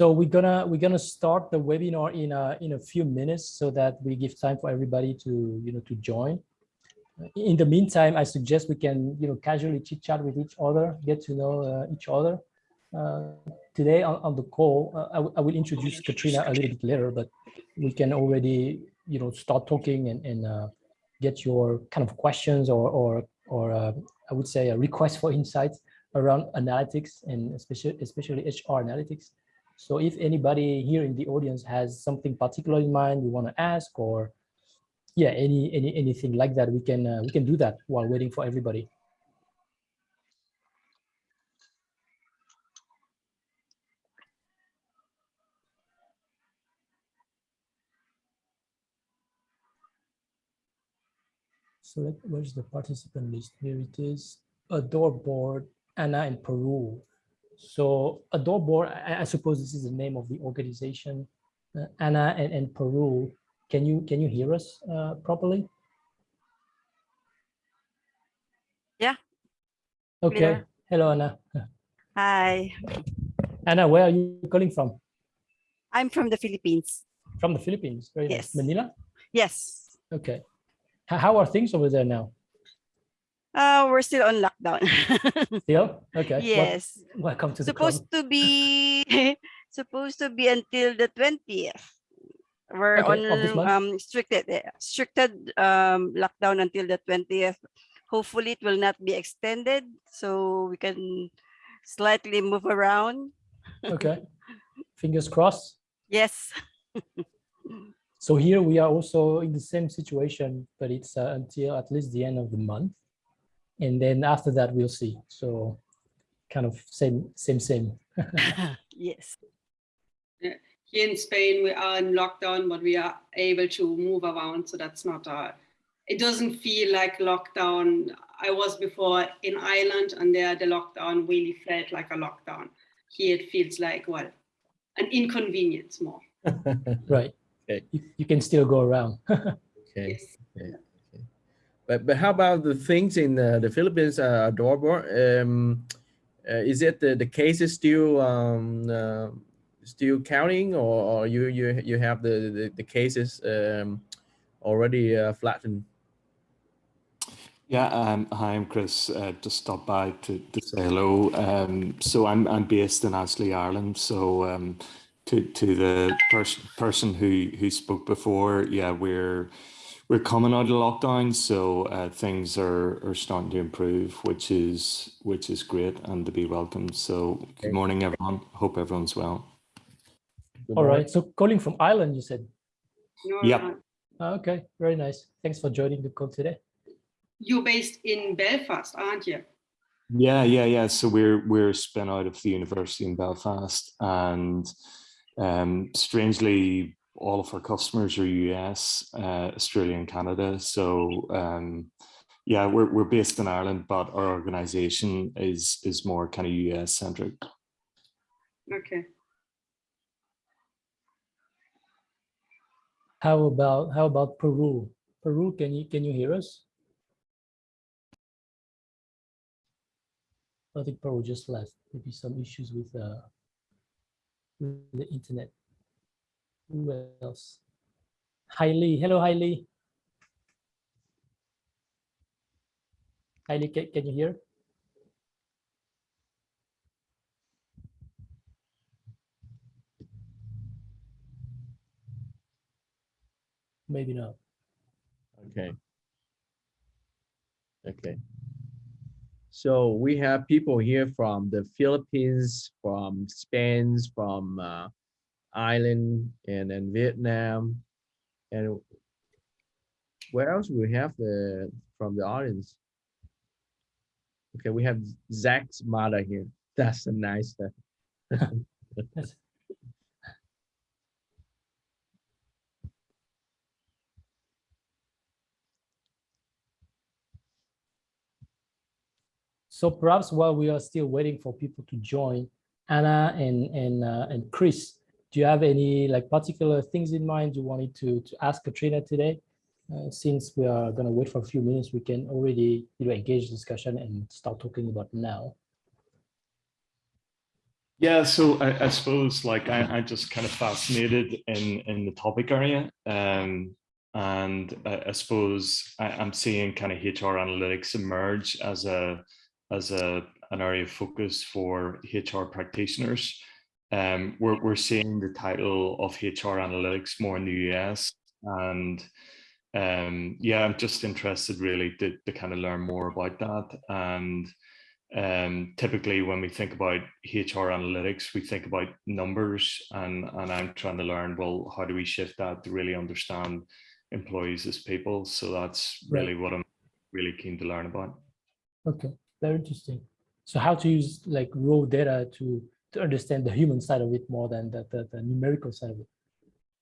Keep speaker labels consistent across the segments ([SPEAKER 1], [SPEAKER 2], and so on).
[SPEAKER 1] So we're gonna we're gonna start the webinar in a in a few minutes so that we give time for everybody to you know to join. In the meantime, I suggest we can you know casually chit chat with each other, get to know uh, each other. Uh, today on, on the call, uh, I, I will introduce Katrina a little bit later, but we can already you know start talking and, and uh, get your kind of questions or or or uh, I would say a request for insights around analytics and especially especially HR analytics. So if anybody here in the audience has something particular in mind you want to ask or yeah, any any anything like that, we can uh, we can do that while waiting for everybody. So where's the participant list? Here it is. Adoreboard, Anna in Peru. So Adoreboard, I, I, suppose this is the name of the organization. Uh, Anna and, and Peru, can you can you hear us uh, properly?
[SPEAKER 2] Yeah.
[SPEAKER 1] Okay. Hello, Anna.
[SPEAKER 2] Hi.
[SPEAKER 1] Anna, where are you calling from?
[SPEAKER 2] I'm from the Philippines.
[SPEAKER 1] From the Philippines. Very
[SPEAKER 2] yes.
[SPEAKER 1] Nice. Manila?
[SPEAKER 2] Yes.
[SPEAKER 1] Okay. How are things over there now?
[SPEAKER 2] Uh, we're still on lockdown.
[SPEAKER 1] still? Okay.
[SPEAKER 2] Yes.
[SPEAKER 1] welcome to
[SPEAKER 2] supposed
[SPEAKER 1] the
[SPEAKER 2] to be supposed to be until the 20th. We're
[SPEAKER 1] okay,
[SPEAKER 2] on um stricted stricted um lockdown until the 20th. Hopefully it will not be extended so we can slightly move around.
[SPEAKER 1] okay. Fingers crossed.
[SPEAKER 2] Yes.
[SPEAKER 1] So here we are also in the same situation, but it's uh, until at least the end of the month. And then after that, we'll see. So kind of same, same, same.
[SPEAKER 2] yes.
[SPEAKER 3] Here in Spain, we are in lockdown, but we are able to move around. So that's not a, it doesn't feel like lockdown. I was before in Ireland and there the lockdown really felt like a lockdown. Here it feels like, well, an inconvenience more.
[SPEAKER 1] right. Okay. You, you can still go around.
[SPEAKER 4] okay. Yes. okay. But but how about the things in uh, the Philippines, uh, Adorable? Um, uh, is it the the cases still um, uh, still counting, or, or you you you have the the, the cases um, already uh, flattened?
[SPEAKER 5] Yeah, um, hi, I'm Chris. Uh, just stopped by to, to say hello. Um, so I'm I'm based in Ashley, Ireland. So um, to to the person person who who spoke before, yeah, we're we're coming out of lockdown, so uh, things are are starting to improve, which is which is great and to be welcomed. So good morning, everyone. Hope everyone's well.
[SPEAKER 1] All right. So calling from Ireland, you said.
[SPEAKER 5] No, yep.
[SPEAKER 1] Ah, okay. Very nice. Thanks for joining the call today.
[SPEAKER 3] You're based in Belfast, aren't you?
[SPEAKER 5] Yeah, yeah, yeah. So we're we're spin out of the university in Belfast, and um, strangely, all of our customers are US, uh, Australia and Canada. So um, yeah, we're, we're based in Ireland, but our organization is, is more kind of US centric.
[SPEAKER 3] Okay.
[SPEAKER 1] How about, how about Peru? Peru, can you, can you hear us? I think Peru just left. Maybe some issues with, uh, with the internet. Who else? Hailey. Hello, Hailey. Hailey, can, can you hear? Maybe not.
[SPEAKER 4] Okay. Okay. So we have people here from the Philippines, from Spain, from uh, Ireland and then Vietnam. And where else we have the from the audience? Okay, we have Zach's mother here. That's a nice
[SPEAKER 1] So perhaps while we are still waiting for people to join, Anna and and uh, and Chris, do you have any like particular things in mind you wanted to, to ask Katrina today? Uh, since we are going to wait for a few minutes, we can already you know, engage discussion and start talking about now.
[SPEAKER 5] Yeah, so I, I suppose like I, I'm just kind of fascinated in in the topic area, um, and I, I suppose I, I'm seeing kind of HR analytics emerge as a as a an area of focus for HR practitioners. Um, we're we're seeing the title of HR analytics more in the US, and um, yeah, I'm just interested really to to kind of learn more about that and um, typically when we think about HR analytics, we think about numbers and, and I'm trying to learn, well, how do we shift that to really understand employees as people? So that's
[SPEAKER 1] Right.
[SPEAKER 5] really what I'm really keen to learn about.
[SPEAKER 1] Okay, very interesting. So how to use like raw data to to understand the human side of it more than the, the, the numerical side of it.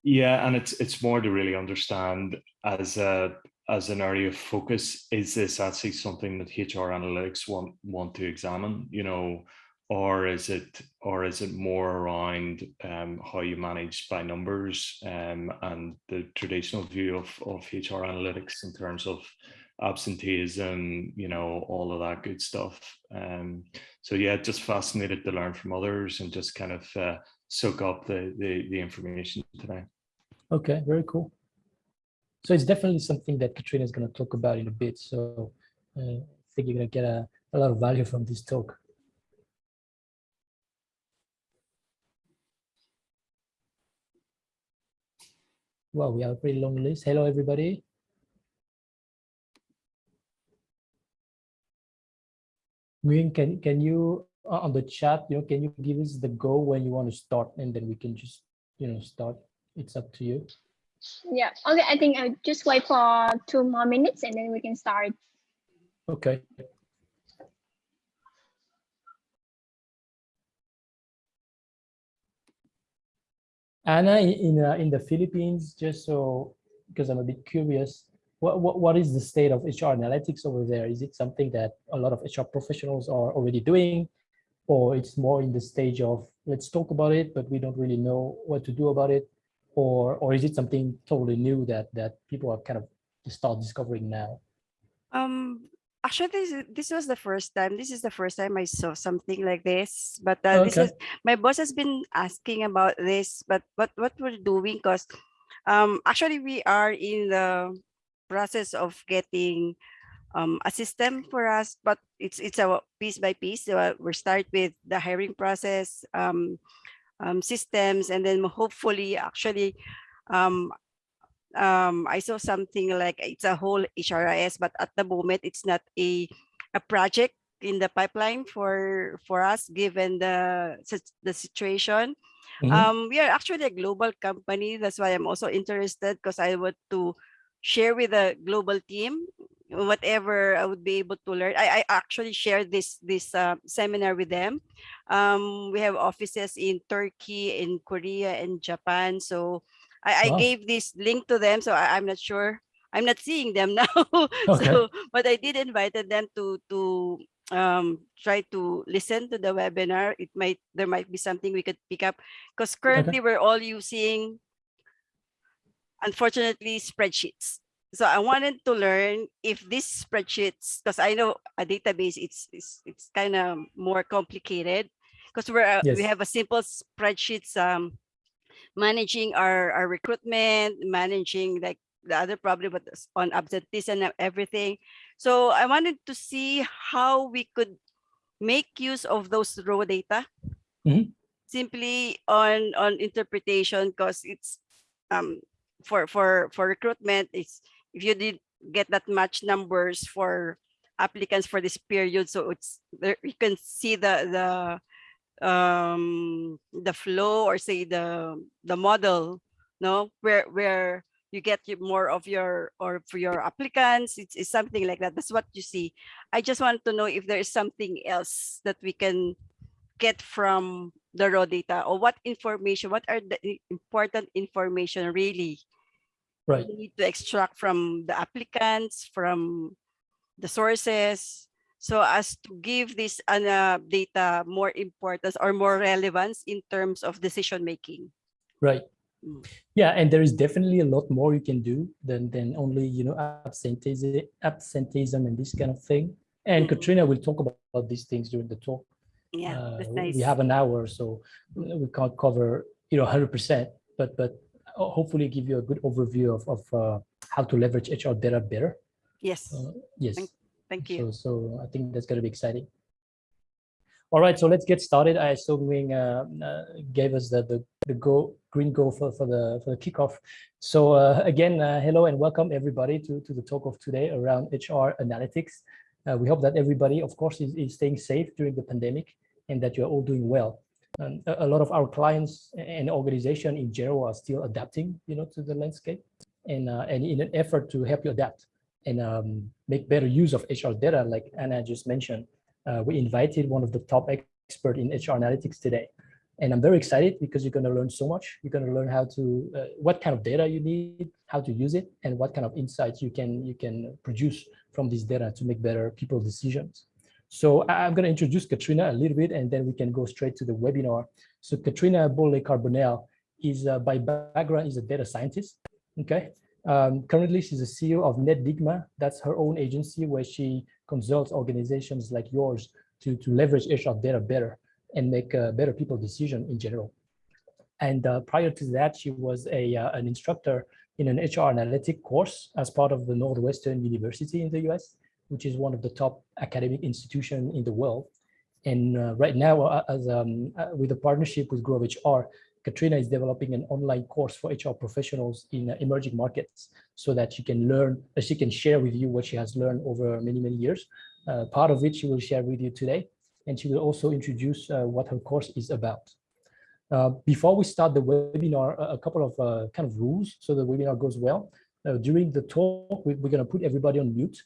[SPEAKER 5] Yeah, and it's it's more to really understand as a as an area of focus, is this actually something that HR analytics want want to examine, you know, or is it or is it more around um, how you manage by numbers um, and the traditional view of, of HR analytics in terms of absenteeism, you know, all of that good stuff. Um, so yeah, just fascinated to learn from others and just kind of uh, soak up the, the the information today.
[SPEAKER 1] Okay, very cool. So it's definitely something that Katrina is going to talk about in a bit. So uh, I think you're going to get a, a lot of value from this talk. Well, we have a pretty long list. Hello, everybody. Nguyen, can can you uh, on the chat, you know, can you give us the go when you want to start, and then we can just, you know, start. It's up to you.
[SPEAKER 6] Yeah, okay, I think I'll just wait for two more minutes and then we can start.
[SPEAKER 1] Okay. Anna, in in, uh, in the Philippines, just so because I'm a bit curious, what, what what is the state of HR analytics over there? Is it something that a lot of HR professionals are already doing, or it's more in the stage of let's talk about it, but we don't really know what to do about it, or or is it something totally new that that people are kind of start discovering now?
[SPEAKER 2] Um, actually, this this was the first time. This is the first time I saw something like this. But uh, this is my boss has been asking about this. But what what we're doing, cause um, actually we are in the process of getting um a system for us, but it's it's a piece by piece. So uh, we start with the hiring process, um, um, systems, and then hopefully actually um, um, I saw something like it's a whole HRIS, but at the moment it's not a a project in the pipeline for for us given the the situation.
[SPEAKER 1] Mhm.
[SPEAKER 2] Um, we are actually a global company. That's why I'm also interested because I want to share with the global team whatever I would be able to learn. I, I actually share this this uh, seminar with them. Um, we have offices in Turkey, in Korea, and Japan. So I, I gave this link to them. So I, I'm not sure. I'm not seeing them now.
[SPEAKER 1] Okay.
[SPEAKER 2] So, but I did invited them to to um try to listen to the webinar. It might there might be something we could pick up because currently we're all using unfortunately spreadsheets. So I wanted to learn if these spreadsheets, because I know a database, it's it's, it's kind of more complicated because we're uh, we have a simple spreadsheets um managing our our recruitment, managing like the other problem with on absenteeism and everything. So I wanted to see how we could make use of those raw data
[SPEAKER 1] Mhm.
[SPEAKER 2] simply on on interpretation because it's um for for for recruitment it's if you did get that much numbers for applicants for this period so it's there you can see the the um the flow or say the the model no? Where where you get more of your or for your applicants it's, it's something like that. That's what you see. I just want to know if there is something else that we can get from the raw data or what information what are the important information really
[SPEAKER 1] Right.
[SPEAKER 2] we need to extract from the applicants from the sources so as to give this uh, data more importance or more relevance in terms of decision making
[SPEAKER 1] Right.
[SPEAKER 2] Mm.
[SPEAKER 1] Yeah, and there is definitely a lot more you can do than than only you know absenteeism, absenteeism and this kind of thing. And
[SPEAKER 2] Mm.
[SPEAKER 1] Katrina will talk about, about these things during the talk.
[SPEAKER 2] Yeah,
[SPEAKER 1] uh,
[SPEAKER 2] that's
[SPEAKER 1] we have an hour, so we can't cover, you know, hundred percent, but, but hopefully give you a good overview of, of uh, how to leverage HR data better.
[SPEAKER 2] Yes,
[SPEAKER 1] Uh, Yes.
[SPEAKER 2] thank
[SPEAKER 1] So,
[SPEAKER 2] you.
[SPEAKER 1] so I think that's gonna be exciting. All right, so let's get started. I assume Wing uh, uh, gave us the, the, the go, green go for, for the, for the kickoff. So uh, again, uh, hello and welcome everybody to, to the talk of today around HR analytics. Uh, we hope that everybody, of course, is, is staying safe during the pandemic and that you're all doing well. Um, a, a lot of our clients and organization in general are still adapting, you know, to the landscape and, uh, and in an effort to help you adapt and um, make better use of HR data, like Anna just mentioned. Uh, we invited one of the top expert in HR analytics today. And I'm very excited because you're going to learn so much. You're going to learn how to, uh, what kind of data you need, how to use it, and what kind of insights you can, you can produce from this data to make better people decisions. So I'm going to introduce Katrina a little bit, and then we can go straight to the webinar. So Katrina Bolle Carbonell is uh, by background is a data scientist. Okay. Um, currently, she's the CEO of NetDigma. That's her own agency where she consults organizations like yours to, to leverage HR data better and make better people decision in general. And uh, prior to that, she was a, uh, an instructor in an HR analytic course as part of the Northwestern University in the US, which is one of the top academic institutions in the world. And uh, right now, as um, with a partnership with Grove HR, Katrina is developing an online course for HR professionals in emerging markets so that she can learn, she can share with you what she has learned over many, many years. Uh, part of it she will share with you today, and she will also introduce uh, what her course is about. Uh, before we start the webinar, a, couple of uh, kind of rules so the webinar goes well. During the talk, we, we're going to put everybody on mute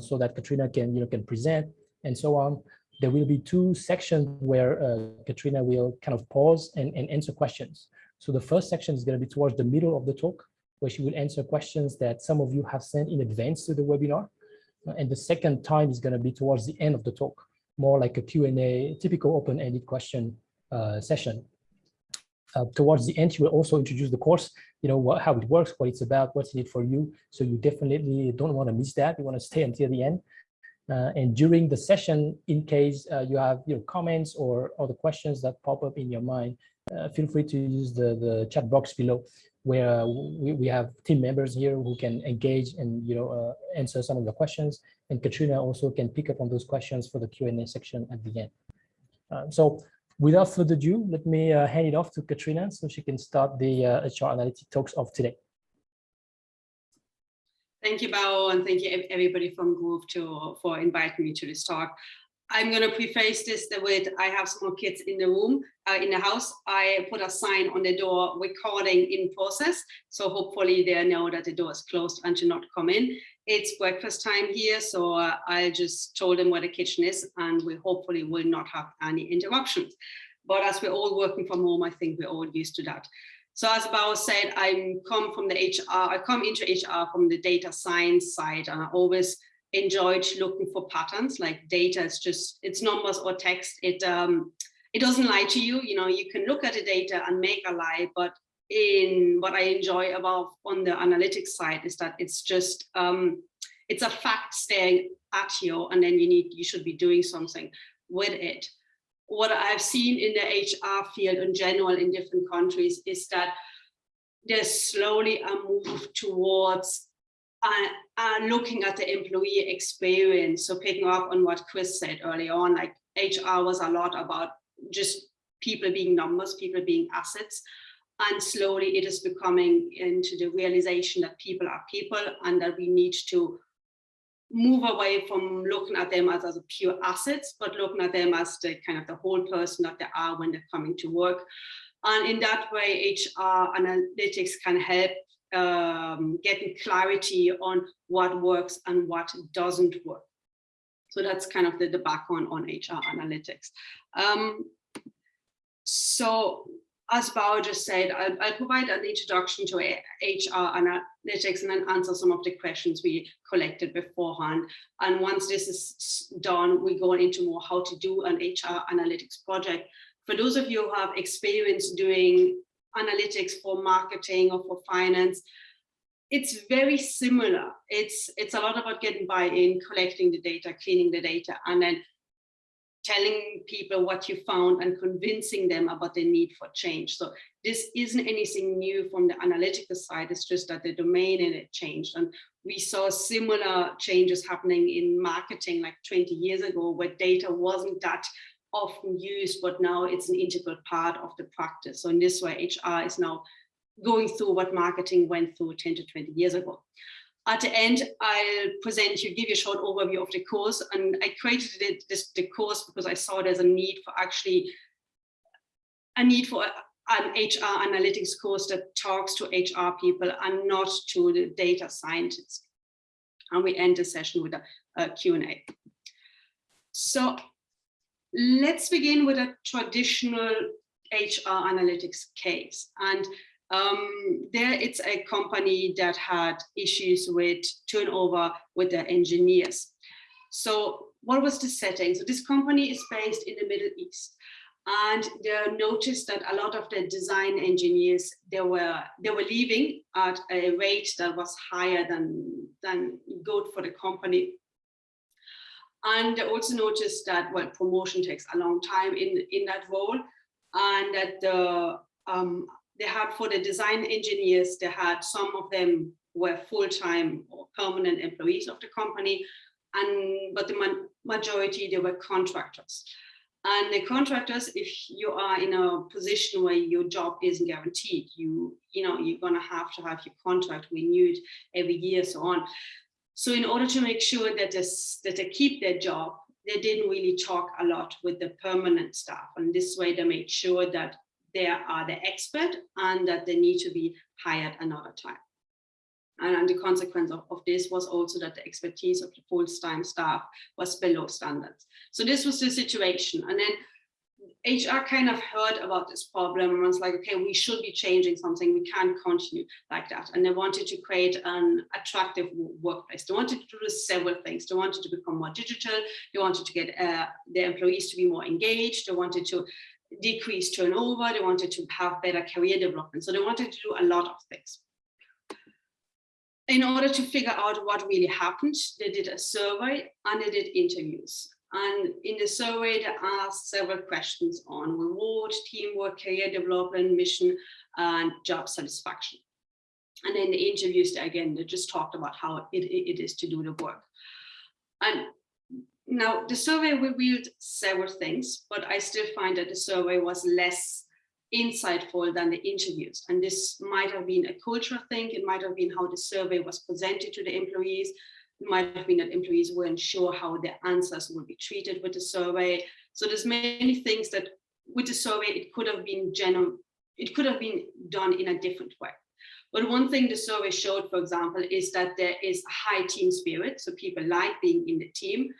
[SPEAKER 1] so that Katrina can, you know, can present and so on there will be two sections where uh, Katrina will kind of pause and, and answer questions. So the first section is going to be towards the middle of the talk, where she will answer questions that some of you have sent in advance to the webinar. And the second time is going to be towards the end of the talk, more like a Q&A, typical open-ended question uh, session. Uh, towards the end, she will also introduce the course, you know, what, how it works, what it's about, what's in it for you. So you definitely don't want to miss that. You want to stay until the end. Uh, and during the session, in case uh, you have your comments or other questions that pop up in your mind, uh, feel free to use the, the chat box below where we, we have team members here who can engage and you know uh, answer some of the questions. And Katrina also can pick up on those questions for the Q&A section at the end. Uh, so without further ado, let me uh, hand it off to Katrina so she can start the HR Analytic Talks of today.
[SPEAKER 3] Thank you, Bao, and thank you everybody from Grove to, for inviting me to this talk. I'm going to preface this with I have small kids in the room, uh, in the house. I put a sign on the door, recording in process. So hopefully they know that the door is closed and to not come in. It's breakfast time here, so I just told them where the kitchen is and we hopefully will not have any interruptions. But as we're all working from home, I think we're all used to that. So as Bao said, I come from the HR, I come into HR from the data science side and I always enjoyed looking for patterns like data is just, it's numbers or text. It, um, it doesn't lie to you, you know, you can look at the data and make a lie, but in what I enjoy about on the analytics side is that it's just, um, it's a fact staring at you and then you need, you should be doing something with it what I've seen in the HR field in general in different countries is that there's slowly a move towards uh, uh, looking at the employee experience. So picking up on what Chris said early on, like HR was a lot about just people being numbers, people being assets. And slowly it is becoming into the realization that people are people and that we need to move away from looking at them as, as pure assets, but looking at them as the kind of the whole person that they are when they're coming to work. And in that way, HR analytics can help um, getting clarity on what works and what doesn't work. So that's kind of the, the background on HR analytics. Um, so as Bao just said, I'll, I'll, provide an introduction to HR analytics and then answer some of the questions we collected beforehand. And once this is done, we go into more how to do an HR analytics project. For those of you who have experience doing analytics for marketing or for finance, it's very similar. It's, it's a lot about getting buy-in, collecting the data, cleaning the data, and then telling people what you found and convincing them about the need for change. So this isn't anything new from the analytical side, it's just that the domain in it changed. And we saw similar changes happening in marketing like 20 years ago, where data wasn't that often used, but now it's an integral part of the practice. So in this way, HR is now going through what marketing went through 10 to 20 years ago. At the end, I'll present you, give you a short overview of the course. And I created it, this, the course because I saw there's a need for actually a need for an HR analytics course that talks to HR people and not to the data scientists. And we end the session with a, a Q&A. So let's begin with a traditional HR analytics case. And um, there it's a company that had issues with turnover with their engineers. So what was the setting? So this company is based in the Middle East and they noticed that a lot of the design engineers they were they were leaving at a rate that was higher than than good for the company and they also noticed that well promotion takes a long time in in that role and that the um, they had for the design engineers they had some of them were full-time or permanent employees of the company and but the ma majority they were contractors and the contractors, if you are in a position where your job isn't guaranteed, you, you know, you're gonna have to have your contract renewed every year, so on. So in order to make sure that this, that they keep their job, they didn't really talk a lot with the permanent staff. And this way they made sure that they are the expert and that they need to be hired another time. And the consequence of, of this was also that the expertise of the full-time staff was below standards. So this was the situation. And then HR kind of heard about this problem and was like, okay, we should be changing something. We can't continue like that. And they wanted to create an attractive workplace. They wanted to do several things. They wanted to become more digital. They wanted to get uh, their employees to be more engaged. They wanted to decrease turnover. They wanted to have better career development. So they wanted to do a lot of things in order to figure out what really happened, they did a survey and they did interviews. And in the survey, they asked several questions on reward, teamwork, career development, mission, and job satisfaction. And in the interviews, again, they just talked about how it, it is to do the work. And now the survey revealed several things, but I still find that the survey was less insightful than the interviews. And this might have been a cultural thing. It might have been how the survey was presented to the employees. It might have been that employees weren't sure how their answers would be treated with the survey. So there's many things that with the survey, it could have been general, it could have been done in a different way. But one thing the survey showed, for example, is that there is a high team spirit. So people like being in the team,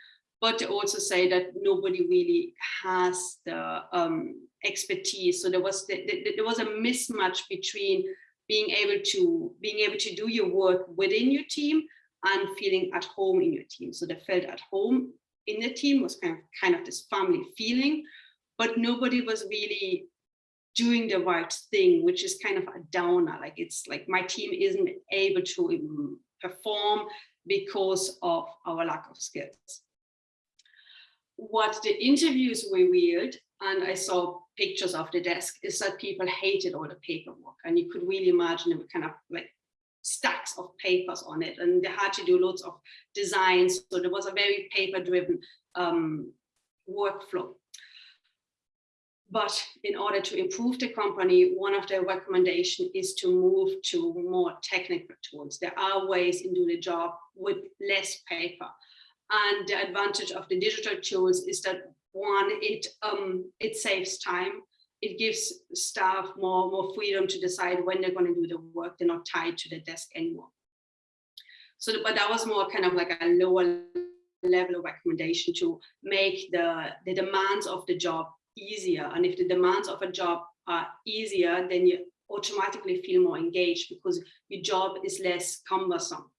[SPEAKER 3] but also say that nobody really has the um, expertise. So there was the, the, there was a mismatch between being able to being able to do your work within your team and feeling at home in your team. So they felt at home in the team was kind of kind of this family feeling, but nobody was really doing the right thing, which is kind of a downer. Like it's like my team isn't able to perform because of our lack of skills. What the interviews revealed and I saw pictures of the desk is that people hated all the paperwork and you could really imagine it kind of like stacks of papers on it and they had to do lots of designs so there was a very paper driven um, workflow but in order to improve the company, one of their recommendations is to move to more technical tools. There are ways in doing the job with less paper. And the advantage of the digital tools is that one, it um, it saves time. It gives staff more, more freedom to decide when they're going to do the work. They're not tied to the desk anymore. So, but that was more kind of like a lower level of recommendation to make the, the demands of the job easier. And if the demands of a job are easier, then you automatically feel more engaged because your job is less cumbersome.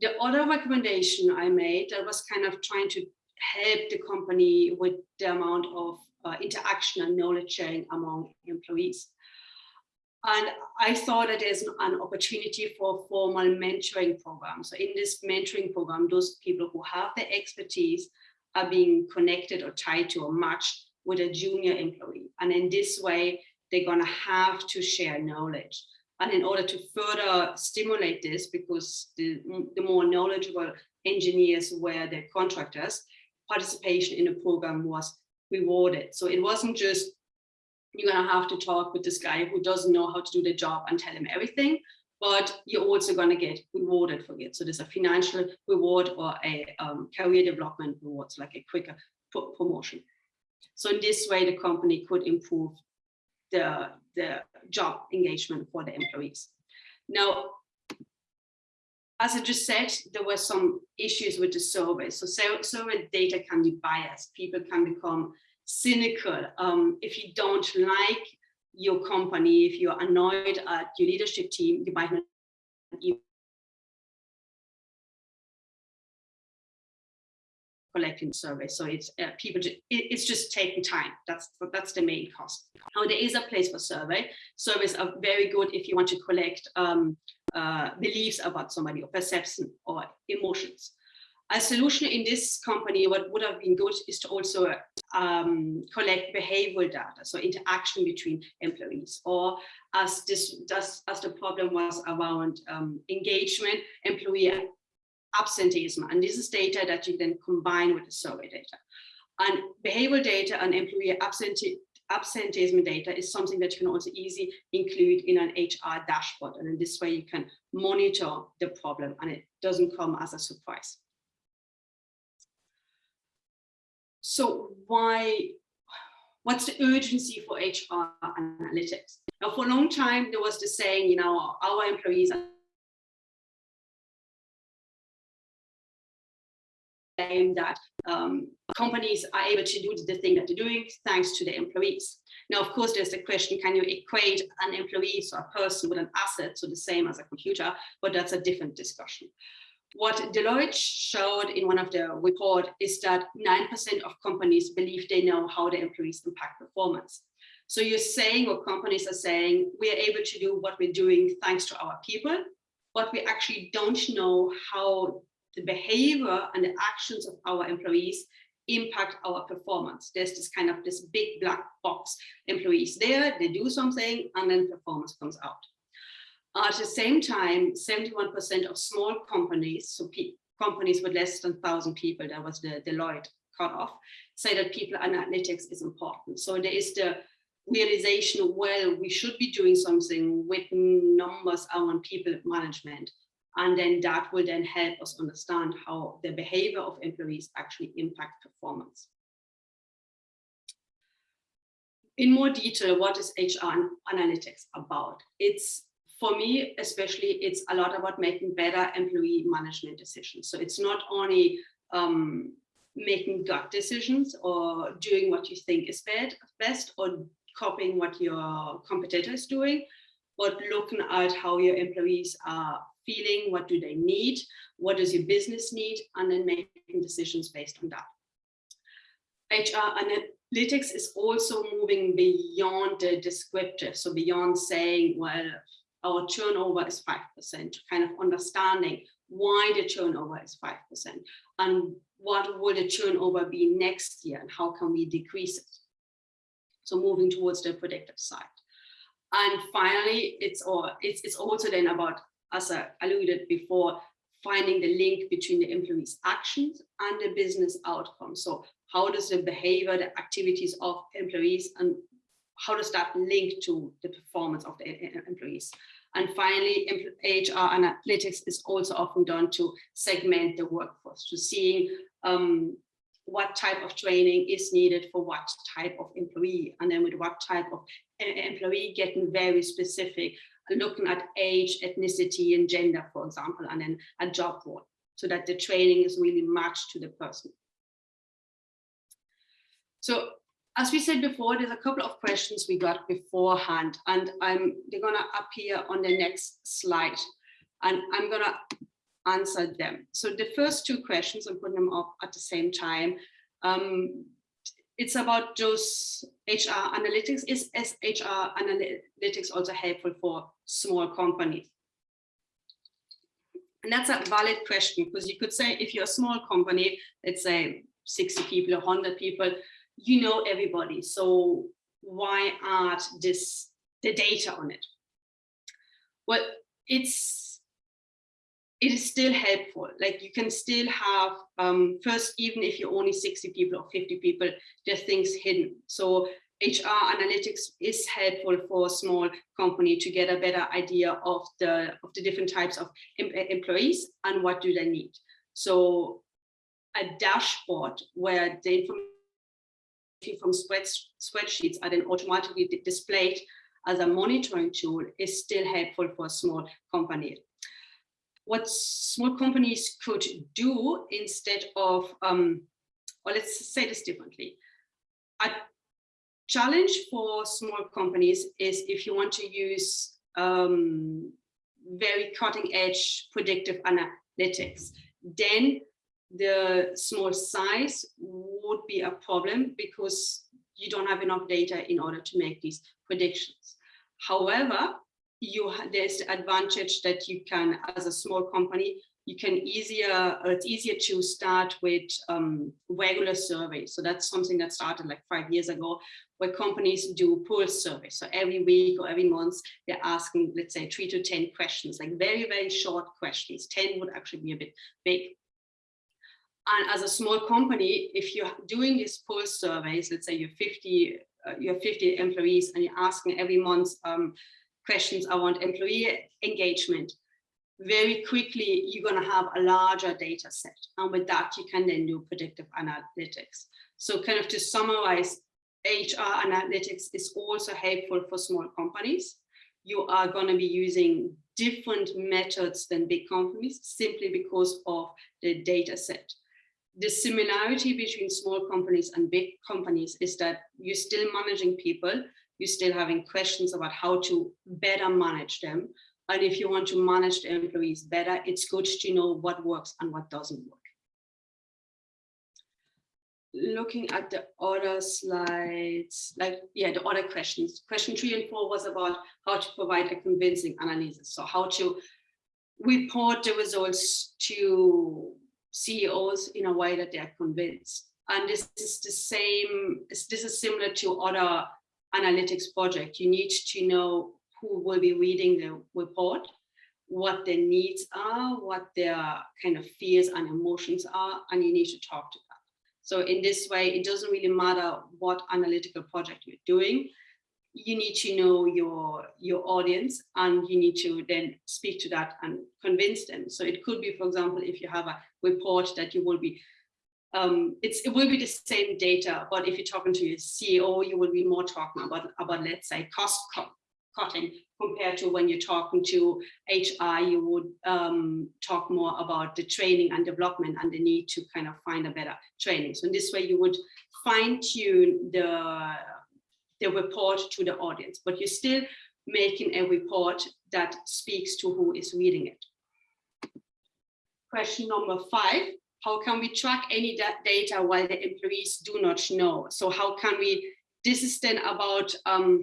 [SPEAKER 3] The other recommendation I made that was kind of trying to help the company with the amount of uh, interaction and knowledge sharing among employees. And I thought that there's an opportunity for formal mentoring program. So in this mentoring program, those people who have the expertise are being connected or tied to or matched with a junior employee. And in this way, they're going to have to share knowledge. And in order to further stimulate this, because the, the more knowledgeable engineers were the contractors, participation in the program was rewarded. So it wasn't just you're going to have to talk with this guy who doesn't know how to do the job and tell him everything, but you're also going to get rewarded for it. So there's a financial reward or a um, career development rewards, like a quicker promotion. So in this way, the company could improve the, the job engagement for the employees. Now, as I just said, there were some issues with the survey. So survey data can be biased. People can become cynical. Um, if you don't like your company, if you're annoyed at your leadership team, you might not even collecting survey. So it's uh, people, it, it's just taking time. That's that's the main cost. Now there is a place for survey. Surveys are very good if you want to collect um, uh, beliefs about somebody or perception or emotions. A solution in this company, what would have been good is to also um, collect behavioral data, so interaction between employees, or as this as the problem was around um, engagement, employee absenteeism, and this is data that you then combine with the survey data. And behavioral data and employee absentee absenteeism data is something that you can also easily include in an HR dashboard. And in this way, you can monitor the problem and it doesn't come as a surprise. So why, what's the urgency for HR analytics? Now, for a long time, there was the saying, you know, our employees are that um, companies are able to do the thing that they're doing thanks to the employees. Now, of course, there's the question, can you equate an employee, so a person with an asset, so the same as a computer, but that's a different discussion. What Deloitte showed in one of their report is that 9% of companies believe they know how their employees impact performance. So you're saying, or companies are saying, we are able to do what we're doing thanks to our people, but we actually don't know how the behavior and the actions of our employees impact our performance. There's this kind of this big black box. Employees there, they do something, and then performance comes out. At the same time, 71% of small companies, so companies with less than 1,000 people, that was the Deloitte cutoff, say that people analytics is important. So there is the realization, well, we should be doing something with numbers around people management and then that will then help us understand how the behavior of employees actually impact performance. In more detail, what is HR analytics about? It's, for me, especially, it's a lot about making better employee management decisions. So it's not only um, making gut decisions or doing what you think is best or copying what your competitor is doing, but looking at how your employees are feeling, what do they need, what does your business need, and then making decisions based on that. HR analytics is also moving beyond the descriptive, so beyond saying, well, our turnover is 5%, kind of understanding why the turnover is 5% and what will the turnover be next year and how can we decrease it. So moving towards the predictive side. And finally, it's, or, it's, it's also then about as I alluded before, finding the link between the employee's actions and the business outcome. So how does the behavior, the activities of employees and how does that link to the performance of the employees? And finally, HR analytics is also often done to segment the workforce, to seeing um, what type of training is needed for what type of employee, and then with what type of employee getting very specific looking at age, ethnicity, and gender, for example, and then a job role, so that the training is really matched to the person. So as we said before, there's a couple of questions we got beforehand, and I'm they're gonna appear on the next slide, and I'm gonna answer them. So the first two questions, I'm putting them up at the same time. Um, it's about those HR analytics. Is HR analytics also helpful for small companies? And that's a valid question because you could say if you're a small company, let's say 60 people, 100 people, you know everybody. So why add this, the data on it? Well, it's, it is still helpful. Like you can still have, um, first, even if you're only 60 people or 50 people, there are things hidden. So HR analytics is helpful for a small company to get a better idea of the of the different types of em employees and what do they need. So a dashboard where the information from spread, spreadsheets are then automatically displayed as a monitoring tool is still helpful for a small company. What small companies could do instead of, um, or let's say this differently, a challenge for small companies is if you want to use um, very cutting edge predictive analytics, then the small size would be a problem because you don't have enough data in order to make these predictions. However, you there's the advantage that you can, as a small company, you can easier, it's easier to start with um, regular surveys. So that's something that started like five years ago, where companies do pulse surveys. So every week or every month, they're asking, let's say three to 10 questions, like very, very short questions. 10 would actually be a bit big. And as a small company, if you're doing these pulse surveys, let's say you're 50, uh, you have 50 employees and you're asking every month um, questions around employee engagement, very quickly you're going to have a larger data set. And with that, you can then do predictive analytics. So kind of to summarize, HR analytics is also helpful for small companies. You are going to be using different methods than big companies simply because of the data set. The similarity between small companies and big companies is that you're still managing people, you're still having questions about how to better manage them. And if you want to manage the employees better, it's good to know what works and what doesn't work. Looking at the other slides, like, yeah, the other questions. Question three and four was about how to provide a convincing analysis. So how to report the results to CEOs in a way that they're convinced. And this is the same, this is similar to other analytics project. You need to know who will be reading the report, what their needs are, what their kind of fears and emotions are, and you need to talk to them. So in this way, it doesn't really matter what analytical project you're doing. You need to know your, your audience and you need to then speak to that and convince them. So it could be, for example, if you have a report that you will be um, it's, it will be the same data, but if you're talking to your CEO, you will be more talking about, about let's say, cost cutting compared to when you're talking to HR, you would um, talk more about the training and development and the need to kind of find a better training. So in this way, you would fine tune the, the report to the audience, but you're still making a report that speaks to who is reading it. Question number five, how can we track any data while the employees do not know? So how can we, this is then about um,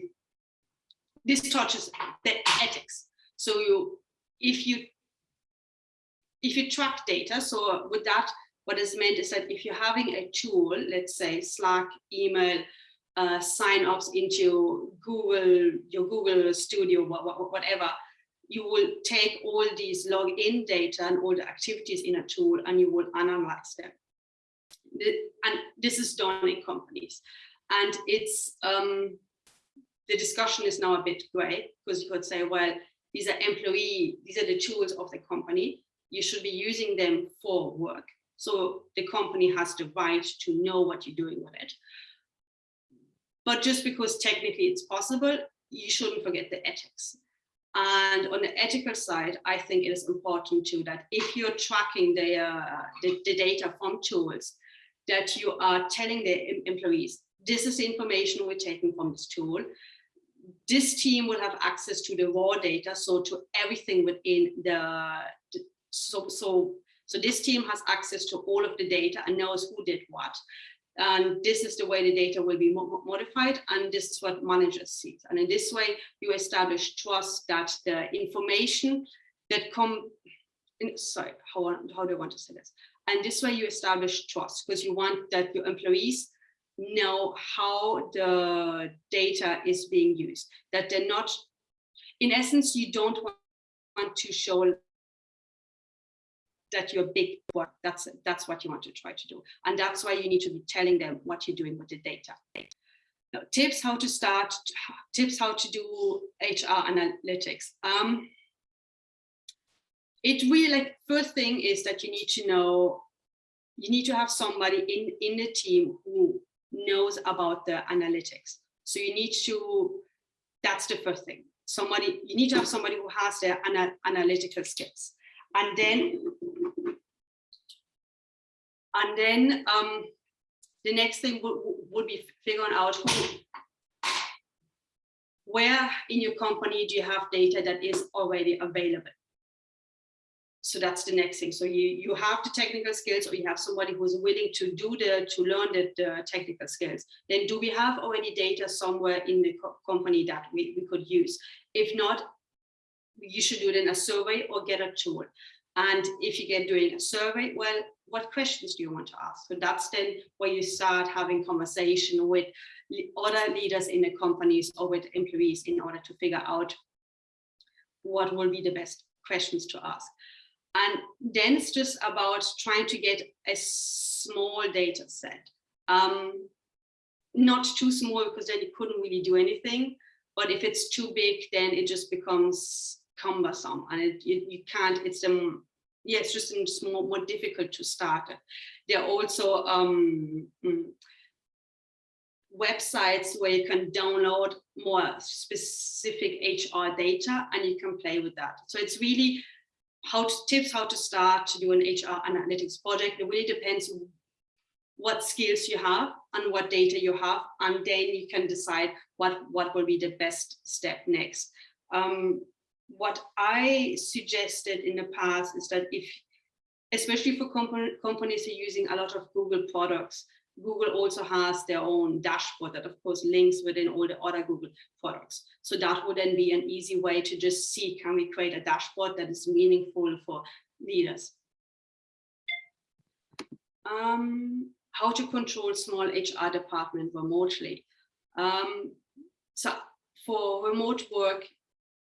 [SPEAKER 3] this touches the ethics. So you, if you if you track data, so with that, what is meant is that if you're having a tool, let's say Slack, email, uh, sign-ups into Google, your Google Studio, whatever, you will take all these login data and all the activities in a tool and you will analyze them. And this is done in companies. And it's um, the discussion is now a bit gray because you could say, well, these are employee, these are the tools of the company. You should be using them for work. So the company has the right to know what you're doing with it. But just because technically it's possible, you shouldn't forget the ethics. And on the ethical side, I think it is important too that if you're tracking the, uh, the, the, data from tools, that you are telling the employees, this is the information we're taking from this tool this team will have access to the raw data, so to everything within the, so, so, so this team has access to all of the data and knows who did what. And this is the way the data will be modified, and this is what managers see. And in this way, you establish trust that the information that come, in, sorry, how, how do I want to say this? And this way you establish trust because you want that your employees know how the data is being used, that they're not, in essence, you don't want to show that you're big. That's that's what you want to try to do. And that's why you need to be telling them what you're doing with the data. Now, tips how to start, tips how to do HR analytics. Um, it really like first thing is that you need to know, you need to have somebody in, in the team who knows about the analytics. So you need to, that's the first thing. Somebody, you need to have somebody who has their ana analytical skills. And then, and then um, the next thing would, would be figuring out who, where in your company do you have data that is already available? So that's the next thing. So you, you have the technical skills or you have somebody who's willing to do the, to learn the, the technical skills. Then do we have already data somewhere in the co company that we, we could use? If not, you should do it in a survey or get a tool. And if you get doing a survey, well, what questions do you want to ask? So that's then where you start having conversation with other leaders in the companies or with employees in order to figure out what will be the best questions to ask. And then it's just about trying to get a small data set. Um, not too small because then you couldn't really do anything. But if it's too big, then it just becomes cumbersome and it, you, you can't, it's um, yeah, it's just it's more, more difficult to start. There are also um, mm, websites where you can download more specific HR data and you can play with that. So it's really how to tips how to start to do an HR analytics project. It really depends what skills you have and what data you have, and then you can decide what, what will be the best step next. Um, what I suggested in the past is that if, especially for company, companies who are using a lot of Google products, Google also has their own dashboard that of course links within all the other Google products. So that would then be an easy way to just see, can we create a dashboard that is meaningful for leaders? Um, how to control small HR department remotely. Um, so for remote work,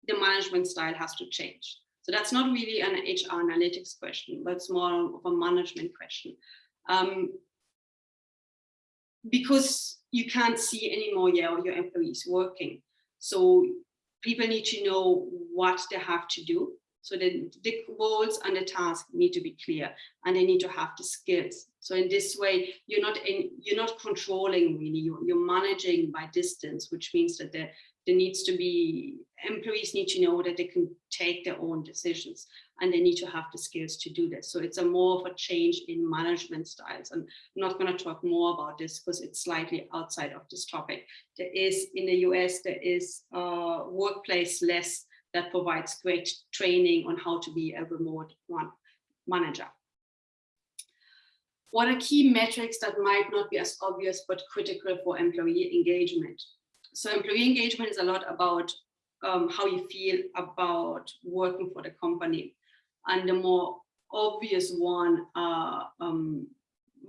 [SPEAKER 3] the management style has to change. So that's not really an HR analytics question, but it's more of a management question. Um, because you can't see anymore yeah, your employees working. So people need to know what they have to do. So the, the roles and the tasks need to be clear and they need to have the skills. So in this way, you're not in, you're not controlling really, you're, you're managing by distance, which means that the, there needs to be, employees need to know that they can take their own decisions and they need to have the skills to do this. So it's a more of a change in management styles. And I'm not going to talk more about this because it's slightly outside of this topic. There is in the US, there is a Workplaceless that provides great training on how to be a remote one manager. What are key metrics that might not be as obvious but critical for employee engagement? so employee engagement is a lot about um, how you feel about working for the company. And the more obvious one are um,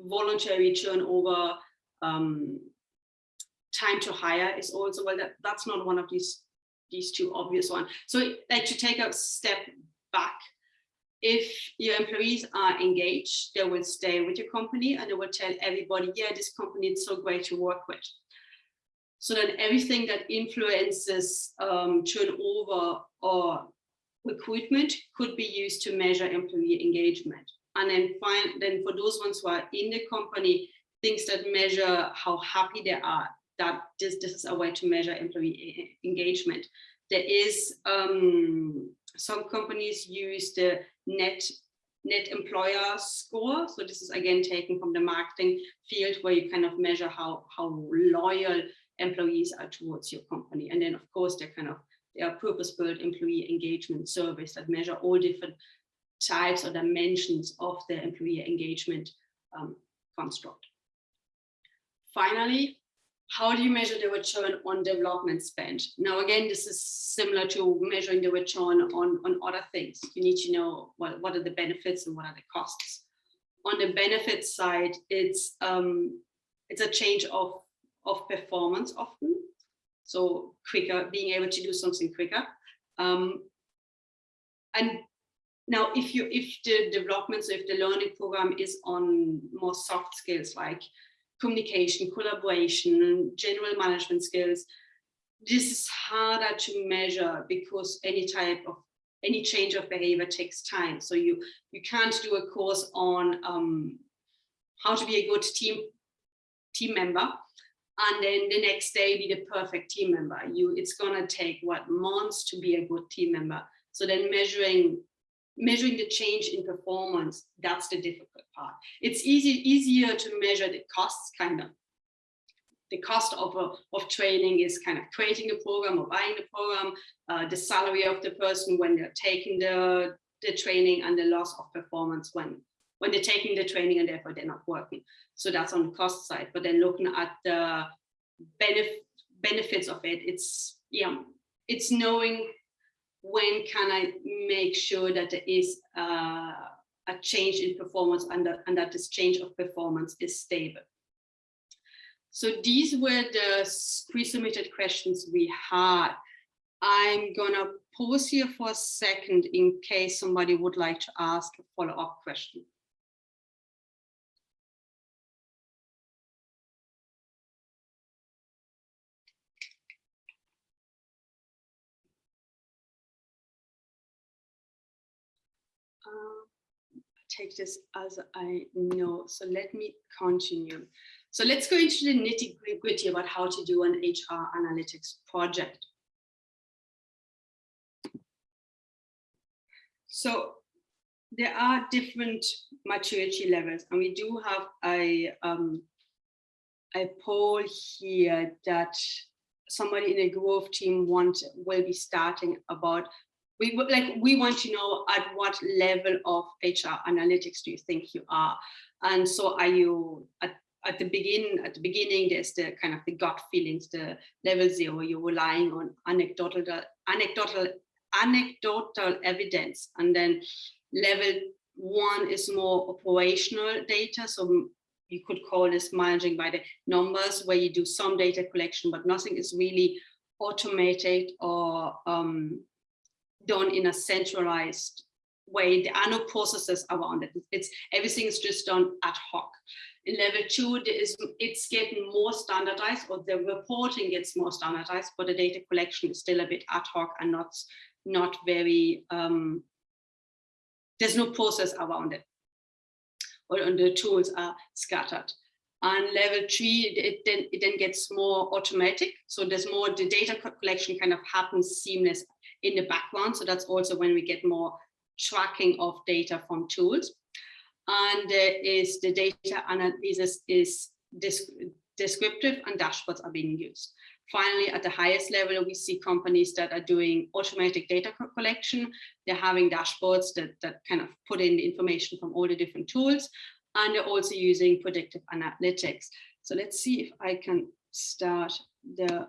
[SPEAKER 3] voluntary turnover, um, time to hire is also, well, that, that's not one of these, these two obvious ones. So like to take a step back, if your employees are engaged, they will stay with your company and they will tell everybody, yeah, this company is so great to work with so then everything that influences um, turnover or recruitment could be used to measure employee engagement. And then find then for those ones who are in the company, things that measure how happy they are, that this, this is a way to measure employee engagement. There is um, some companies use the net net employer score. So this is again taken from the marketing field where you kind of measure how, how loyal employees are towards your company. And then of course, they're kind of, are purpose-built employee engagement surveys that measure all different types or dimensions of the employee engagement um, construct. Finally, how do you measure the return on development spend? Now, again, this is similar to measuring the return on, on other things. You need to know what, what are the benefits and what are the costs. on the benefit side, it's um, it's a change of of performance often. So quicker, being able to do something quicker. Um, and now, if you if the development, so if the learning program is on more soft skills like communication, collaboration, and general management skills, this is harder to measure because any type of any change of behavior takes time. So you you can't do a course on um, how to be a good team team member and then the next day be the perfect team member. You it's gonna take what months to be a good team member. So then measuring measuring the change in performance, that's the difficult part. It's easy easier to measure the costs kind of the cost of, a, of training is kind of creating a program or buying the program, uh, the salary of the person when they're taking the, the training and the loss of performance when, when they're taking the training and therefore they're not working. So that's on the cost side, but then looking at the benef benefits of it, it's, yeah, it's knowing when can I make sure that there is uh, a change in performance and that, and that this change of performance is stable. So these were the pre-submitted questions we had. I'm gonna pause here for a second in case somebody would like to ask a follow-up question. Take this as I know. So let me continue. So let's go into the nitty gritty about how to do an HR analytics project. So there are different maturity levels and we do have a, um, a poll here that somebody in a growth team want will be starting about we like we want to know at what level of HR analytics do you think you are? And so are you at at the beginning at the beginning there's the kind of the gut feelings the level zero you're relying on anecdotal anecdotal anecdotal evidence. And then level one is more operational data. So you could call this managing by the numbers where you do some data collection but nothing is really automated or um, done in a centralized way there are no processes around it it's everything is just done ad hoc in level two, is, it's getting more standardized or the reporting gets more standardized, but the data collection is still a bit ad hoc and not, not very, um, there's no process around it. Or and the tools are scattered. And level three, it then, it then gets more automatic. So there's more, the data collection kind of happens seamless in the background. So that's also when we get more tracking of data from tools and there is the data analysis is descriptive and dashboards are being used. Finally, at the highest level, we see companies that are doing automatic data collection. They're having dashboards that, that kind of put in the information from all the different tools, and they're also using predictive analytics. So let's see if I can start the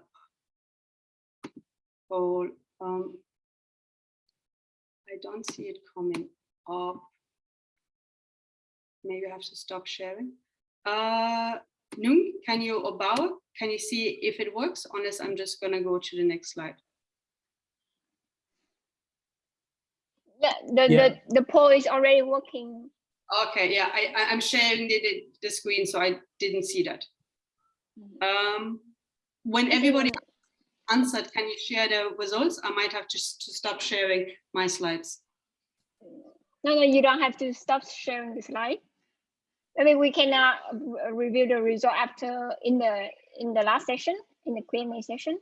[SPEAKER 3] poll. Um, I don't see it coming up maybe I have to stop sharing. Uh, Nung, can you, or Bao, can you see if it works? Unless I'm just gonna go to the next slide.
[SPEAKER 6] Yeah, the,
[SPEAKER 1] Yeah.
[SPEAKER 6] the, the poll is already working.
[SPEAKER 3] Okay, yeah, I, I- I'm sharing the, the, the screen, so I didn't see that. Um, when everybody answered, can you share the results? I might have to, to stop sharing my slides.
[SPEAKER 6] No, no, you don't have to stop sharing the slide. I mean, we can uh, review the result after in the in the last session in the Q and A session.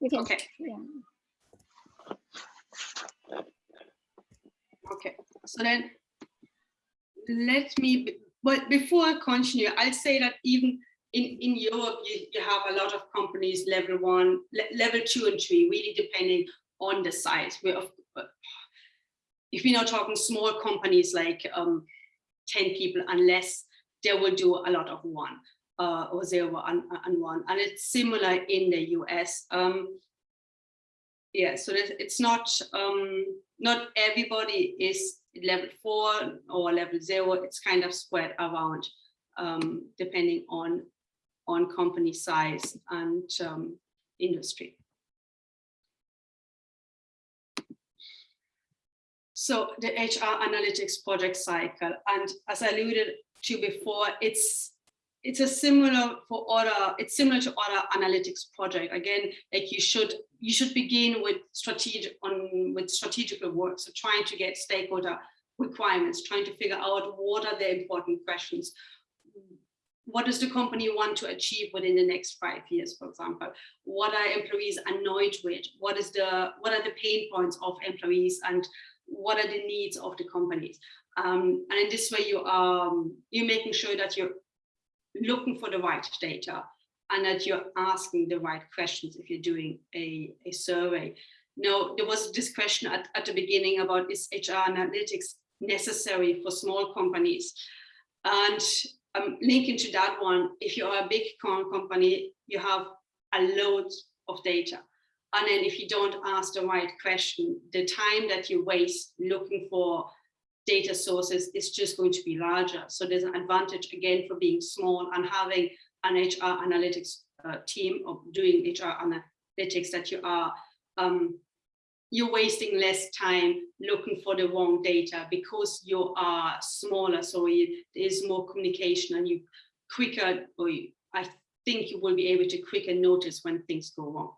[SPEAKER 6] You can.
[SPEAKER 3] Okay.
[SPEAKER 6] Yeah.
[SPEAKER 3] Okay, so then let me, but before I continue, I'll say that even in, in Europe, you, you have a lot of companies level one, le- level two and three, really depending on the size. Uh, if we're not talking small companies like um, 10 people unless they will do a lot of one uh, or zero and, and one. And it's similar in the US. Um, yeah, so it's not um, not everybody is level four or level zero. It's kind of spread around um, depending on on company size and um, industry. So the HR analytics project cycle, and as I alluded to before, it's it's a similar for other it's similar to other analytics project again like you should you should begin with strategic on with strategical work so trying to get stakeholder requirements trying to figure out what are the important questions what does the company want to achieve within the next five years for example what are employees annoyed with what is the what are the pain points of employees and what are the needs of the companies um, and in this way you are um, you're making sure that you're looking for the right data and that you're asking the right questions if you're doing a, a survey. Now, there was this question at, at the beginning about is HR analytics necessary for small companies? And um, linking to that one, if you are a big company, you have a load of data. And then if you don't ask the right question, the time that you waste looking for data sources is just going to be larger. So there's an advantage again for being small and having an HR analytics uh, team of doing HR analytics that you are um, you're wasting less time looking for the wrong data because you are smaller. So you, there's more communication and you quicker, or you, I think you will be able to quicker notice when things go wrong.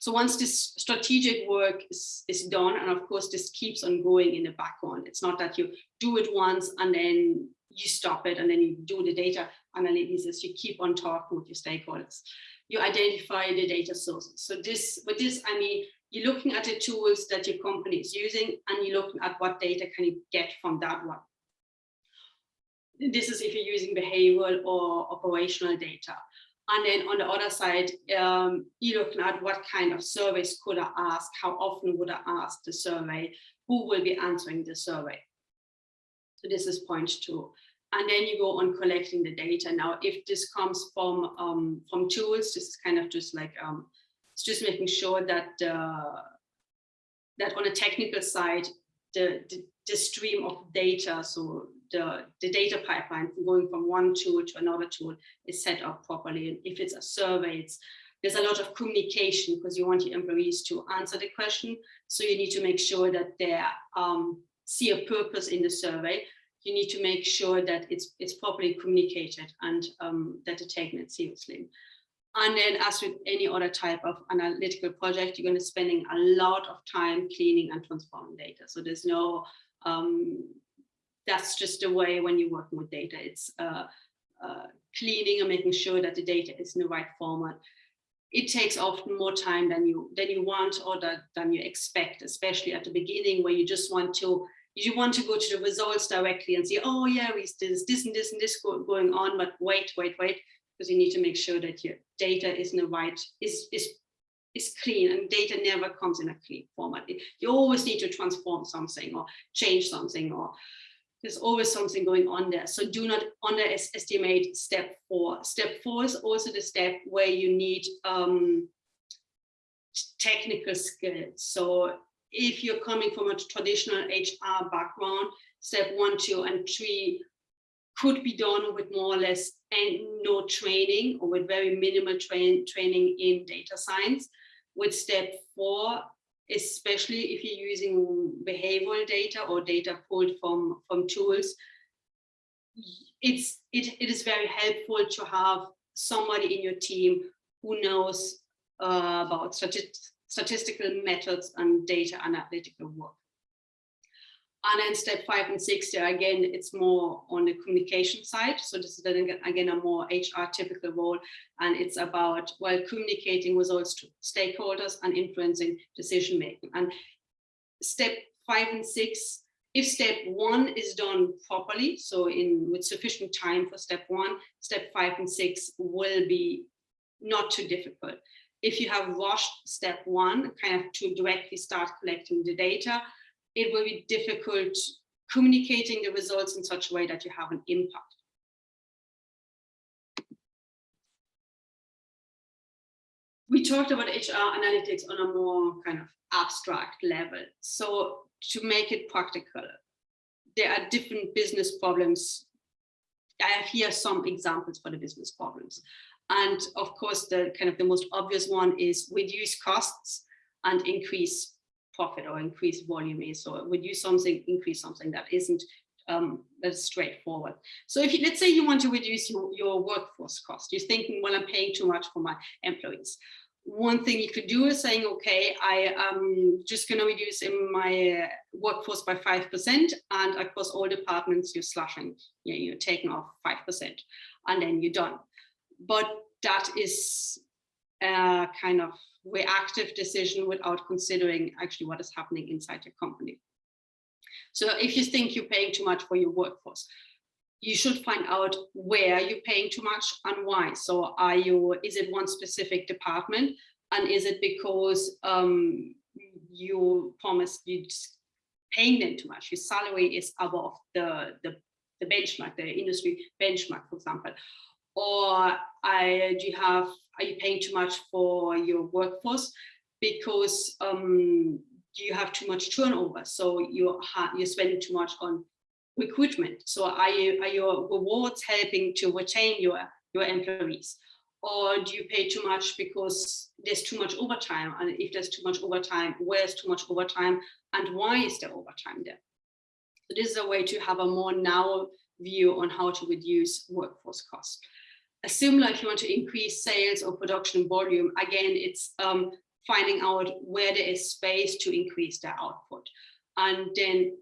[SPEAKER 3] So once this strategic work is, is done, and of course this keeps on going in the background, it's not that you do it once and then you stop it and then you do the data analysis, you keep on talking with your stakeholders. You identify the data sources. So this, with this, I mean, you're looking at the tools that your company is using and you're looking at what data can you get from that one. This is if you're using behavioral or operational data. And then on the other side, um, you're looking at what kind of surveys could I ask, how often would I ask the survey, who will be answering the survey. So this is point two. And then you go on collecting the data. Now, if this comes from um, from tools, this is kind of just like, um, it's just making sure that uh, that on a technical side, the, the, the stream of data, so the, the data pipeline going from one tool to another tool is set up properly. And if it's a survey, it's, there's a lot of communication because you want your employees to answer the question. So you need to make sure that they um, see a purpose in the survey. You need to make sure that it's, it's properly communicated and um, that they're taking it seriously. And then as with any other type of analytical project, you're going to be spending a lot of time cleaning and transforming data. So there's no um, that's just the way when you're working with data. It's uh, uh, cleaning and making sure that the data is in the right format. It takes often more time than you than you want or that, than you expect, especially at the beginning where you just want to you want to go to the results directly and see, oh yeah, this, this and this and this going on, but wait, wait, wait, because you need to make sure that your data is in the right is is is clean and data never comes in a clean format. You always need to transform something or change something or there's always something going on there. So do not underestimate step four. Step four is also the step where you need um, technical skills. So if you're coming from a traditional HR background, step one, two, and three could be done with more or less and no training or with very minimal train, training in data science. With step four, especially if you're using behavioral data or data pulled from, from tools, it's, it, it is very helpful to have somebody in your team who knows uh, about statistical methods and data analytical work. And then step five and six, again, it's more on the communication side. So this is then again a more HR typical role. And it's about, well, communicating results to stakeholders and influencing decision making. And step five and six, if step one is done properly, so in with sufficient time for step one, step five and six will be not too difficult. If you have rushed step one, kind of to directly start collecting the data, it will be difficult communicating the results in such a way that you have an impact. we talked about HR analytics on a more kind of abstract level. So to make it practical, there are different business problems. I have here some examples for the business problems. And of course, the kind of the most obvious one is reduce costs and increase profit or increase volume is so reduce something, increase something that isn't um, that's straightforward. So if you, let's say you want to reduce your, your workforce cost, you're thinking, well, I'm paying too much for my employees. One thing you could do is saying, okay, I am just going to reduce in my uh, workforce by 5% and across all departments you're slashing, you know, you're taking off 5% and then you're done. But that is a kind of reactive decision without considering actually what is happening inside your company. So if you think you're paying too much for your workforce, you should find out where you're paying too much and why. So are you, is it one specific department? And is it because um, you promised you paying them too much? Your salary is above the, the, the benchmark, the industry benchmark, for example. Or I, do you have, are you paying too much for your workforce? Because um, you have too much turnover. So you you're spending too much on recruitment. So are you are your rewards helping to retain your your employees? Or do you pay too much because there's too much overtime? And if there's too much overtime, where's too much overtime? And why is there overtime there? So this is a way to have a more narrow view on how to reduce workforce costs. Similar, if you want to increase sales or production volume, again, it's um, finding out where there is space to increase the output. And then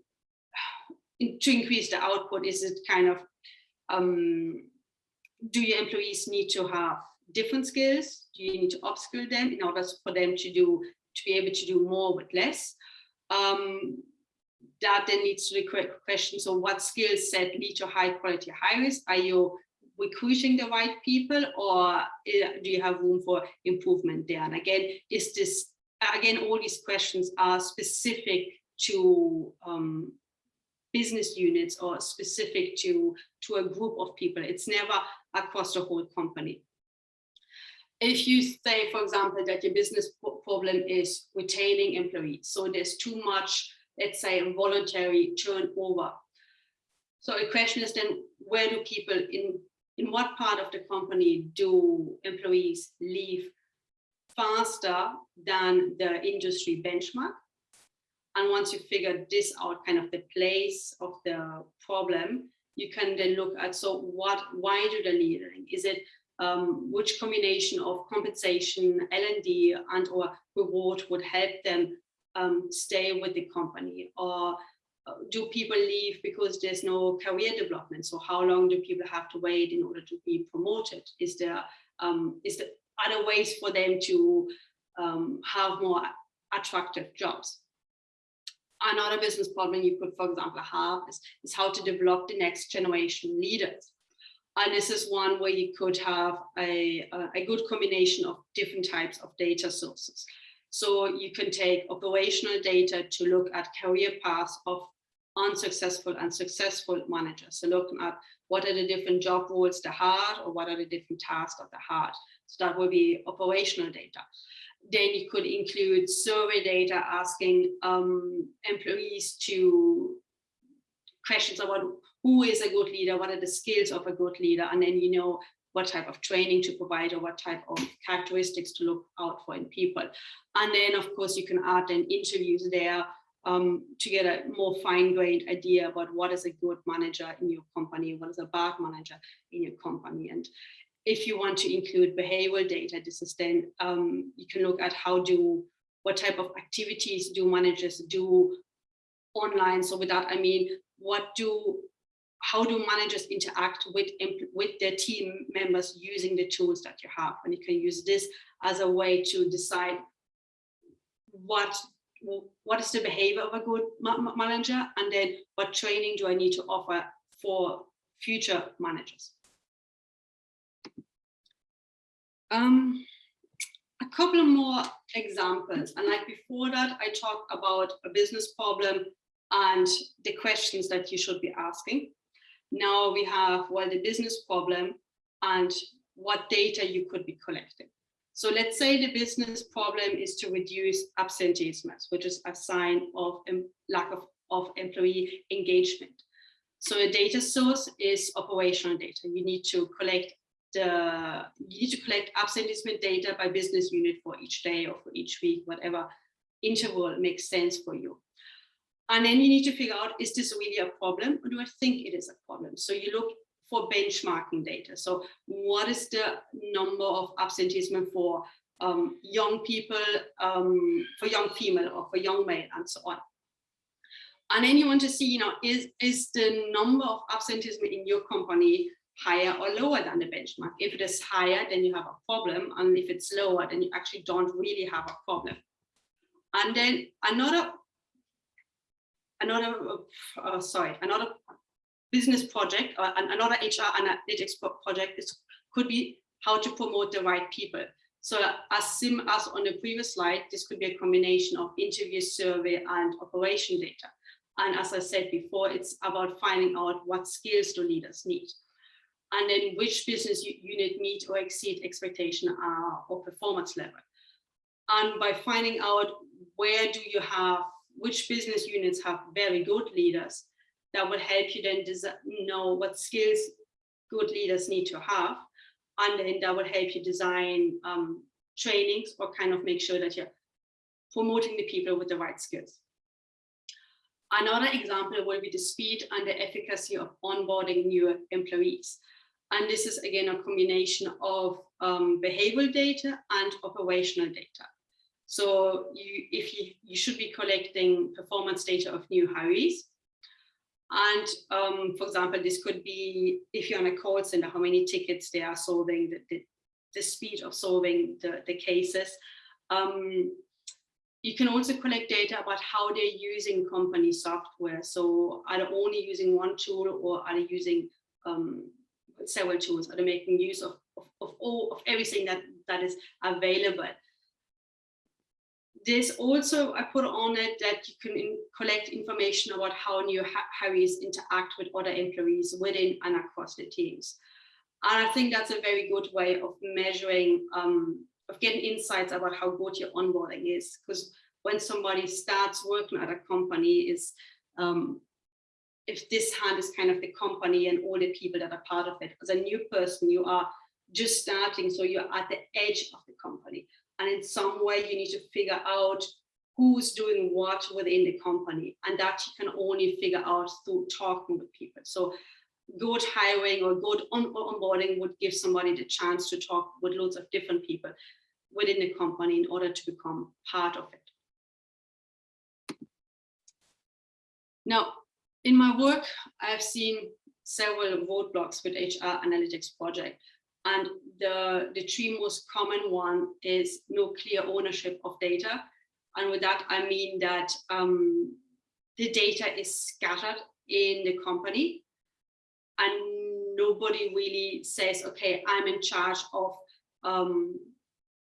[SPEAKER 3] to increase the output, is it kind of, um, do your employees need to have different skills? Do you need to upskill them in order for them to do, to be able to do more with less? Um, that then leads to the question, so what skill set lead to high quality hires? Are you recruiting the right people or eh, do you have room for improvement there? And again, is this, again, all these questions are specific to um, business units or specific to, to a group of people. It's never across the whole company. If you say, for example, that your business problem is retaining employees, so there's too much, let's say, voluntary turnover. So the question is then, where do people in in what part of the company do employees leave faster than the industry benchmark? And once you figure this out, kind of the place of the problem, you can then look at, so what, why do they leave? Is it um, which combination of compensation, L&D and or reward would help them um, stay with the company? Or do people leave because there's no career development? So how long do people have to wait in order to be promoted? Is there um, is there other ways for them to um, have more attractive jobs? Another business problem you could, for example, have is, is how to develop the next generation leaders. And this is one where you could have a, a good combination of different types of data sources. So you can take operational data to look at career paths of unsuccessful and successful managers. So looking at what are the different job roles they had or what are the different tasks that they had. So that will be operational data. Then you could include survey data asking um, employees to questions about who is a good leader, what are the skills of a good leader, and then you know what type of training to provide or what type of characteristics to look out for in people. And then of course you can add then interviews there um, to get a more fine-grained idea about what is a good manager in your company, what is a bad manager in your company. And if you want to include behavioral data, this is then um, you can look at how do, what type of activities do managers do online. So with that, I mean, what do, how do managers interact with, with their team members using the tools that you have? And you can use this as a way to decide what what is the behavior of a good ma manager and then what training do I need to offer for future managers. Um, a couple more examples and like before that I talked about a business problem and the questions that you should be asking. Now we have well the business problem and what data you could be collecting. So let's say the business problem is to reduce absenteeism, which is a sign of lack of, of employee engagement. So a data source is operational data. You need to collect the you need to collect absenteeism data by business unit for each day or for each week, whatever interval makes sense for you. And then you need to figure out, is this really a problem or do I think it is a problem? So you look for benchmarking data. So what is the number of absenteeism for um, young people, um, for young female or for young male and so on. And then you want to see, you know, is, is the number of absenteeism in your company higher or lower than the benchmark? If it is higher, then you have a problem. And if it's lower, then you actually don't really have a problem. And then another, another, uh, sorry, another business project or an- another HR analytics project is, could be how to promote the right people. So as sim as on the previous slide, this could be a combination of interview survey and operation data. And as I said before, it's about finding out what skills do leaders need. And then which business unit meet or exceed expectation uh, or performance level. And by finding out where do you have, which business units have very good leaders, that will help you then know what skills good leaders need to have. And then that will help you design um, trainings or kind of make sure that you're promoting the people with the right skills. Another example will be the speed and the efficacy of onboarding new employees. And this is again a combination of um, behavioral data and operational data. So you, if you, you should be collecting performance data of new hires. And um, for example, this could be if you're on a call center, how many tickets they are solving, the, the, the speed of solving the, the cases. Um, you can also collect data about how they're using company software. So are they only using one tool or are they using um, several tools? Are they making use of, of, of all of everything that, that is available? There's also, I put on it that you can in, collect information about how new hires interact with other employees within and across the teams. And I think that's a very good way of measuring, um, of getting insights about how good your onboarding is. Because when somebody starts working at a company, is um, if this hand is kind of the company and all the people that are part of it. As a new person, you are just starting, so you're at the edge of the company. And in some way, you need to figure out who's doing what within the company. And that you can only figure out through talking with people. So good hiring or good on onboarding would give somebody the chance to talk with loads of different people within the company in order to become part of it. Now, in my work, I've seen several roadblocks with HR analytics project. And the, the three most common one is no clear ownership of data. And with that, I mean that um, the data is scattered in the company and nobody really says, okay, I'm in charge of um,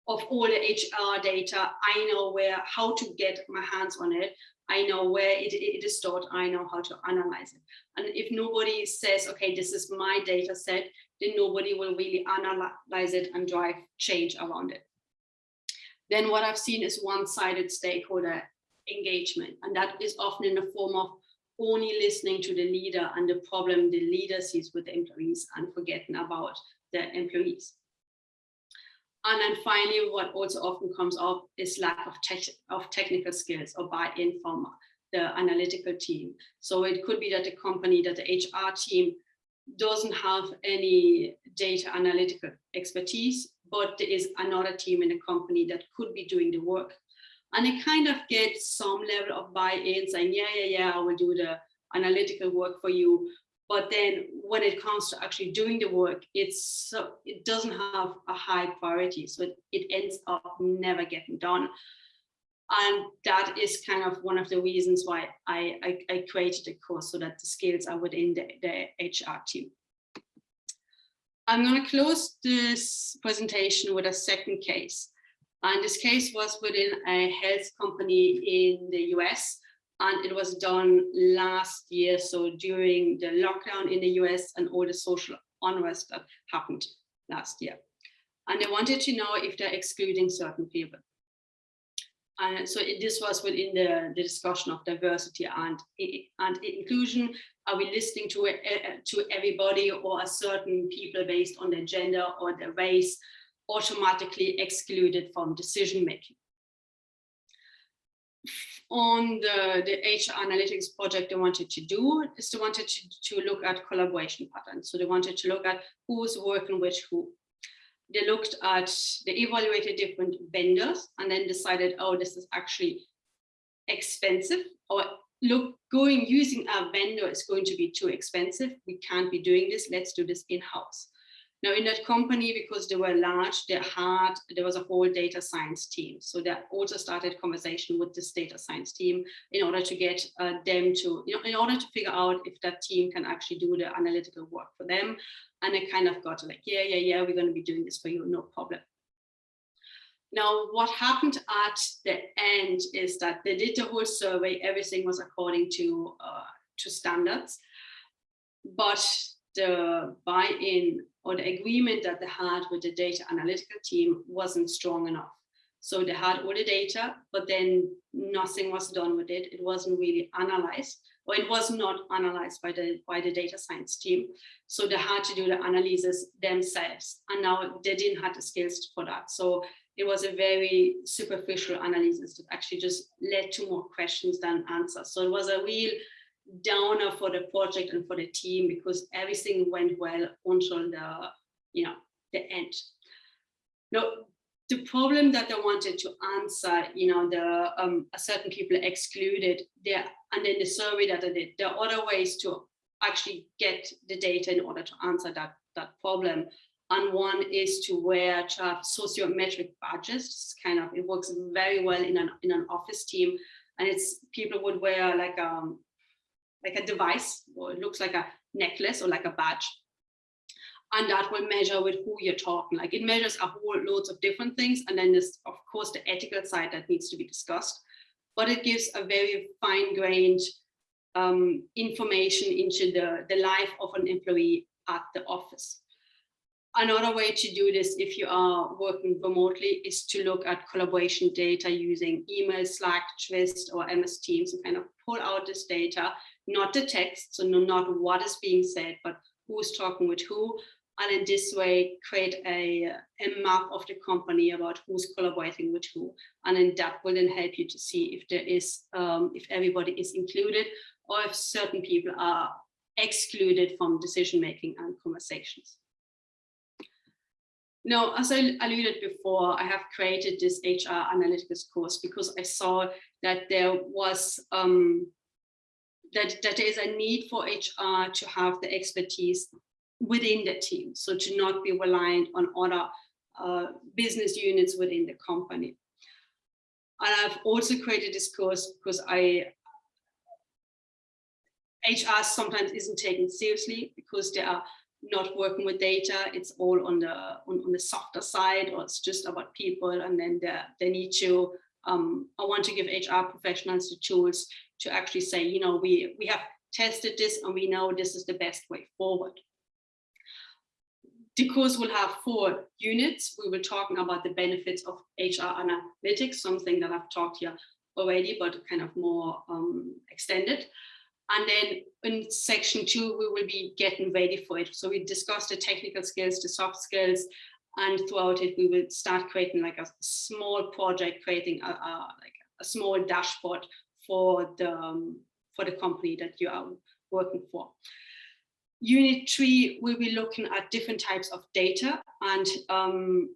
[SPEAKER 3] of all the HR data. I know where, how to get my hands on it. I know where it, it is stored. I know how to analyze it. And if nobody says, okay, this is my data set, then nobody will really analyze it and drive change around it. Then what I've seen is one-sided stakeholder engagement. And that is often in the form of only listening to the leader and the problem the leader sees with the employees and forgetting about the employees. And then finally, what also often comes up is lack of, tech, of technical skills or buy-in from the analytical team. So it could be that the company, that the HR team doesn't have any data analytical expertise, but there is another team in the company that could be doing the work. And they kind of get some level of buy-in saying, yeah, yeah, yeah, I will do the analytical work for you. But then when it comes to actually doing the work, it's so, it doesn't have a high priority. So it, it ends up never getting done. And that is kind of one of the reasons why I, I, I created a course so that the skills are within the, the HR team. I'm going to close this presentation with a second case. And this case was within a health company in the US and it was done last year. So during the lockdown in the US and all the social unrest that happened last year. And they wanted to know if they're excluding certain people. And so it- this was within the, the discussion of diversity and, and inclusion. Are we listening to, e- e- to everybody or a certain people based on their gender or their race automatically excluded from decision making? On the, the HR analytics project they wanted to do is they wanted to, to look at collaboration patterns. So they wanted to look at who's working with who they looked at, they evaluated different vendors and then decided, oh, this is actually expensive or look, going using a vendor is going to be too expensive. We can't be doing this. Let's do this in-house. Now in that company, because they were large, they had, there was a whole data science team. So they also started conversation with this data science team in order to get uh, them to, you know, in order to figure out if that team can actually do the analytical work for them. And they kind of got like, yeah, yeah, yeah, we're going to be doing this for you, no problem. Now, what happened at the end is that they did the whole survey, everything was according to, uh, to standards, but the buy-in or the agreement that they had with the data analytical team wasn't strong enough. So they had all the data, but then nothing was done with it. It wasn't really analyzed, or it was not analyzed by the by the data science team. So they had to do the analysis themselves, and now they didn't have the skills for that. So it was a very superficial analysis that actually just led to more questions than answers. So it was a real downer for the project and for the team because everything went well until the you know the end. Now the problem that I wanted to answer, you know, the um, certain people excluded there, and then the survey that I did, there are other ways to actually get the data in order to answer that that problem. And one is to wear sociometric badges. It's kind of it works very well in an in an office team, and it's people would wear like um like a device, or it looks like a necklace or like a badge and that will measure with who you're talking. Like it measures a whole loads of different things. And then there's of course the ethical side that needs to be discussed, but it gives a very fine grained um, information into the, the life of an employee at the office. Another way to do this if you are working remotely is to look at collaboration data using email, Slack, Twist or MS Teams and kind of pull out this data, not the text, so not what is being said, but who's talking with who, and in this way create a, a map of the company about who's collaborating with who. And then that will then help you to see if there is um, if everybody is included or if certain people are excluded from decision making and conversations. Now as i alluded before i have created this hr analytics course because i saw that there was um, that, that there is a need for HR to have the expertise within the team. So to not be reliant on other uh, business units within the company. And I've also created this course because I HR sometimes isn't taken seriously because they are not working with data. It's all on the on, on the softer side, or it's just about people, and then they, they need to. Um, I want to give HR professionals the tools to actually say, you know, we we have tested this and we know this is the best way forward. The course will have four units. We will talk about the benefits of HR analytics, something that I've talked here already, but kind of more um, extended. And then in section two, we will be getting ready for it. So we discussed the technical skills, the soft skills, and throughout it, we will start creating like a small project, creating a, a like a small dashboard for the um, for the company that you are working for. Unit three, we'll be looking at different types of data and um,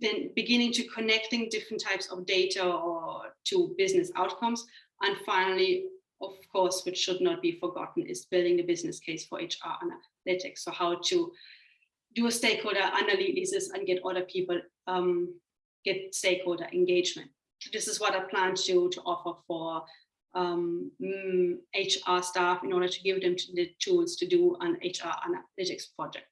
[SPEAKER 3] then beginning to connecting different types of data or to business outcomes. And finally, of course, which should not be forgotten, is building the business case for HR analytics. So how to do a stakeholder analysis and get other people, um, get stakeholder engagement. This is what I plan to, to offer for um, mm, HR staff in order to give them the tools to do an HR analytics project.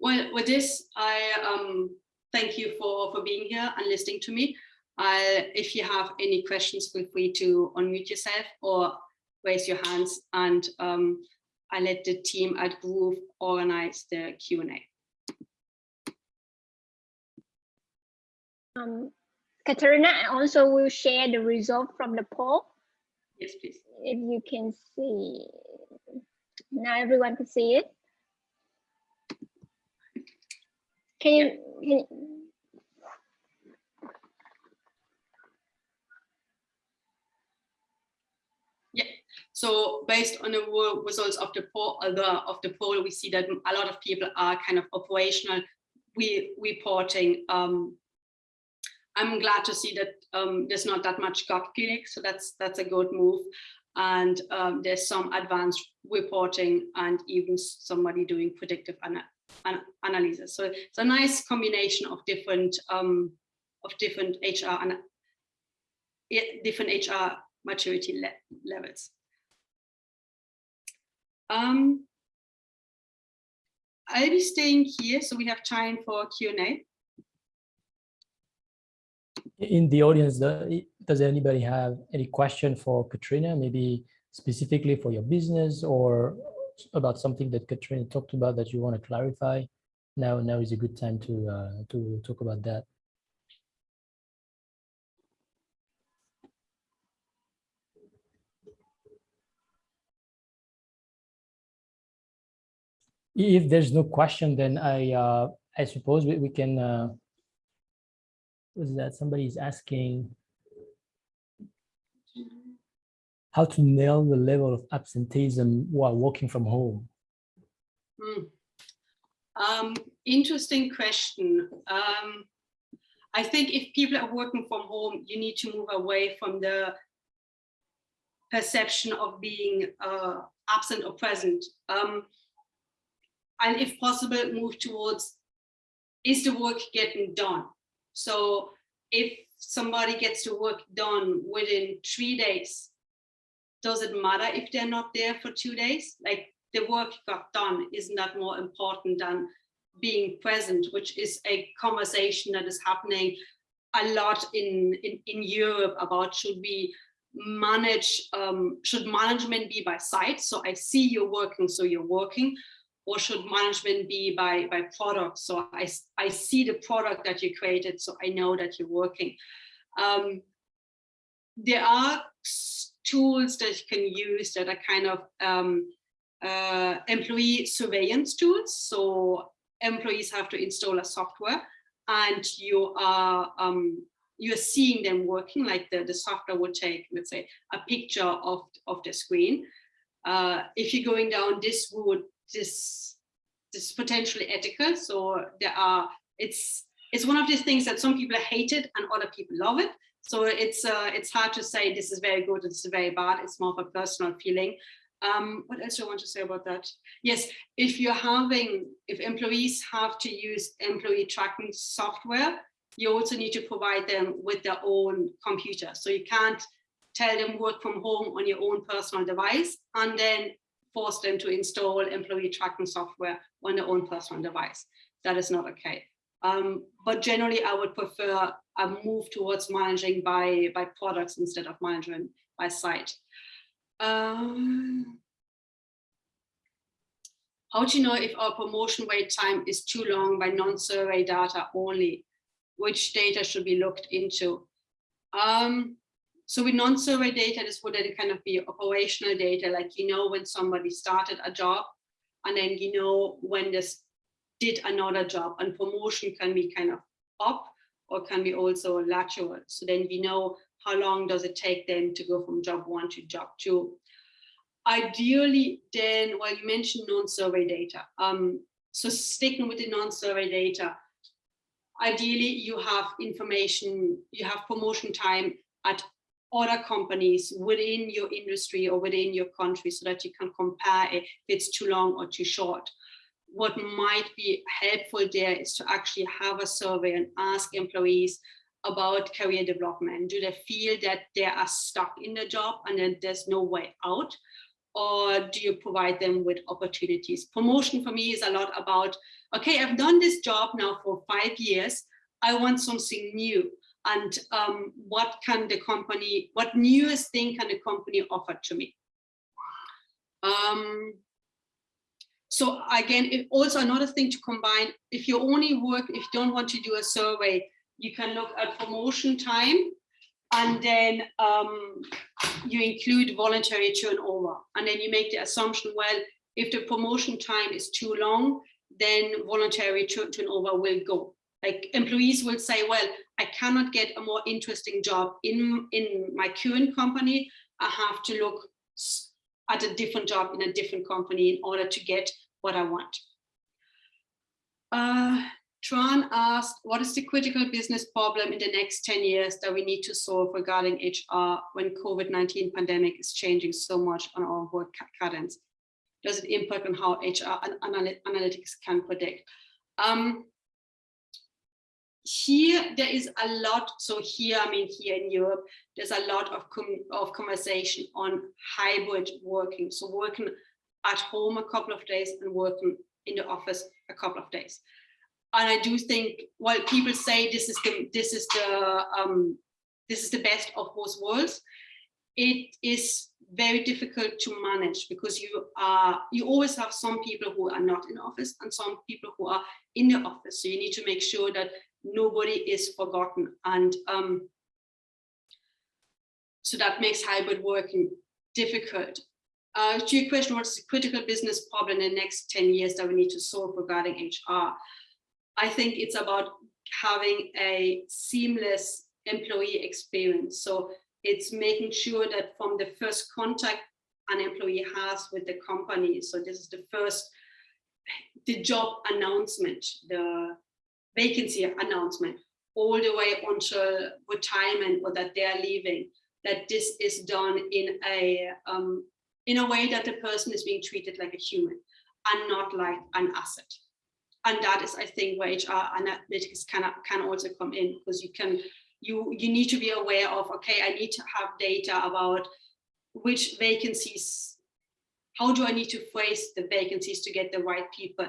[SPEAKER 3] Well, with this, I um, thank you for, for being here and listening to me. If you have any questions, feel free to unmute yourself or raise your hands and um, I let the team at Grove organize the Q&A.
[SPEAKER 6] Um, Katerina I also will share the result from the poll.
[SPEAKER 3] Yes, please.
[SPEAKER 6] If you can see, now everyone can see it. Can you, can you-
[SPEAKER 3] So based on the results of the poll, uh, of the poll, we see that a lot of people are kind of operational we reporting. Um, I'm glad to see that um, there's not that much gut feeling, so that's that's a good move. And um, there's some advanced reporting and even somebody doing predictive ana an analysis. So it's a nice combination of different um, of different HR and different HR maturity le levels. Um, I'll be staying here, so we have time for Q&A.
[SPEAKER 1] In the audience, does anybody have any question for Katrina, maybe specifically for your business or about something that Katrina talked about that you want to clarify? Now, now is a good time to, uh, to talk about that. If there's no question, then I, uh, I suppose we, we can, uh, was that somebody is asking how to nail the level of absenteeism while working from home?
[SPEAKER 3] Hmm. Um, interesting question. Um, I think if people are working from home, you need to move away from the perception of being uh, absent or present. Um, and if possible, move towards, is the work getting done? So if somebody gets the work done within three days, does it matter if they're not there for two days? Like the work got done, isn't that more important than being present, which is a conversation that is happening a lot in, in, in Europe about should we manage, um, should management be by site? So I see you're working, so you're working, or should management be by, by product? So I, I see the product that you created, so I know that you're working. Um, there are tools that you can use that are kind of um, uh, employee surveillance tools. So employees have to install a software and you are um, you're seeing them working like the, the software will take, let's say, a picture of, of the screen. Uh, if you're going down this route, this this potentially ethical. So there are it's it's one of these things that some people hate it and other people love it. So it's uh, it's hard to say this is very good, this is very bad. It's more of a personal feeling. Um, what else do I want to say about that? Yes, if you're having, if employees have to use employee tracking software, you also need to provide them with their own computer. So you can't tell them work from home on your own personal device and then force them to install employee tracking software on their own personal device. That is not okay. Um, but generally, I would prefer a move towards managing by, by products instead of management by site. Um, how do you know if our promotion wait time is too long by non-survey data only? Which data should be looked into? Um, so with non-survey data, this would then kind of be operational data, like you know when somebody started a job, and then you know when this did another job, and promotion can be kind of up or can be also lateral. So then we know how long does it take them to go from job one to job two. Ideally, then, well, you mentioned non-survey data. Um, so sticking with the non-survey data, ideally you have information, you have promotion time at other companies within your industry or within your country so that you can compare if it's too long or too short. What might be helpful there is to actually have a survey and ask employees about career development. Do they feel that they are stuck in the job and then there's no way out? Or do you provide them with opportunities? Promotion for me is a lot about, okay, I've done this job now for five years. I want something new. And um, what can the company, what newest thing can the company offer to me? Um, so again, also another thing to combine, if you only work, if you don't want to do a survey, you can look at promotion time and then um, you include voluntary turnover. And then you make the assumption, well, if the promotion time is too long, then voluntary turnover will go. Like employees will say, well, I cannot get a more interesting job in, in my current company. I have to look at a different job in a different company in order to get what I want. Uh, Tran asked, what is the critical business problem in the next 10 years that we need to solve regarding HR when COVID-19 pandemic is changing so much on our work ca- cadence? Does it impact on how HR and analytics can predict? Um, here there is a lot so here i mean here in europe there's a lot of of conversation on hybrid working. So working at home a couple of days and working in the office a couple of days. And i do think while people say this is the this is the um this is the best of both worlds it is very difficult to manage because you are you always have some people who are not in office and some people who are in the office. So you need to make sure that nobody is forgotten and um, so that makes hybrid working difficult. Uh, to your question, what's the critical business problem in the next 10 years that we need to solve regarding HR? I think it's about having a seamless employee experience. So it's making sure that from the first contact an employee has with the company, so this is the first, the job announcement, the vacancy announcement all the way until retirement or that they're leaving that this is done in a um, in a way that the person is being treated like a human and not like an asset. And that is i think where hr analytics can can also come in because you can you you need to be aware of okay i need to have data about which vacancies how do i need to phrase the vacancies to get the right people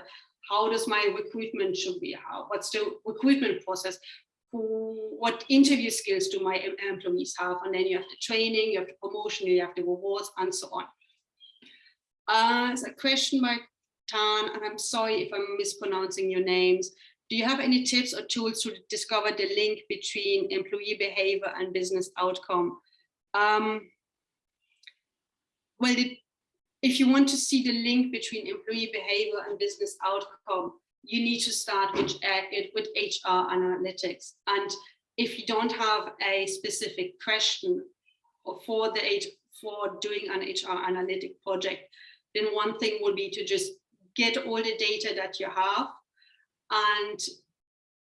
[SPEAKER 3] how does my recruitment should be how what's the recruitment process who, what interview skills do my employees have and then you have the training you have the promotion you have the rewards and so on uh, a question by Tan, and I'm sorry if I'm mispronouncing your names. Do you have any tips or tools to discover the link between employee behavior and business outcome? Um, well, it, if you want to see the link between employee behavior and business outcome, you need to start with, uh, with HR analytics. And if you don't have a specific question for the for doing an HR analytic project, then one thing would be to just get all the data that you have. And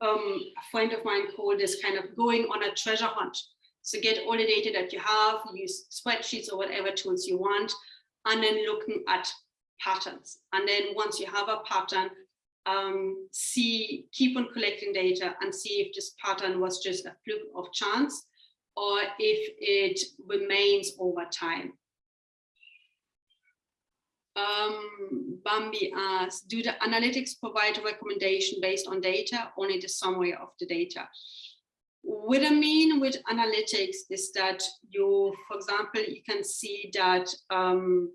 [SPEAKER 3] um, a friend of mine called this kind of going on a treasure hunt. So get all the data that you have, use spreadsheets or whatever tools you want, and then looking at patterns. And then once you have a pattern, um, see, keep on collecting data and see if this pattern was just a fluke of chance or if it remains over time. Um, Bambi asks, do the analytics provide a recommendation based on data, only the summary of the data? What I mean with analytics is that you, for example, you can see that um,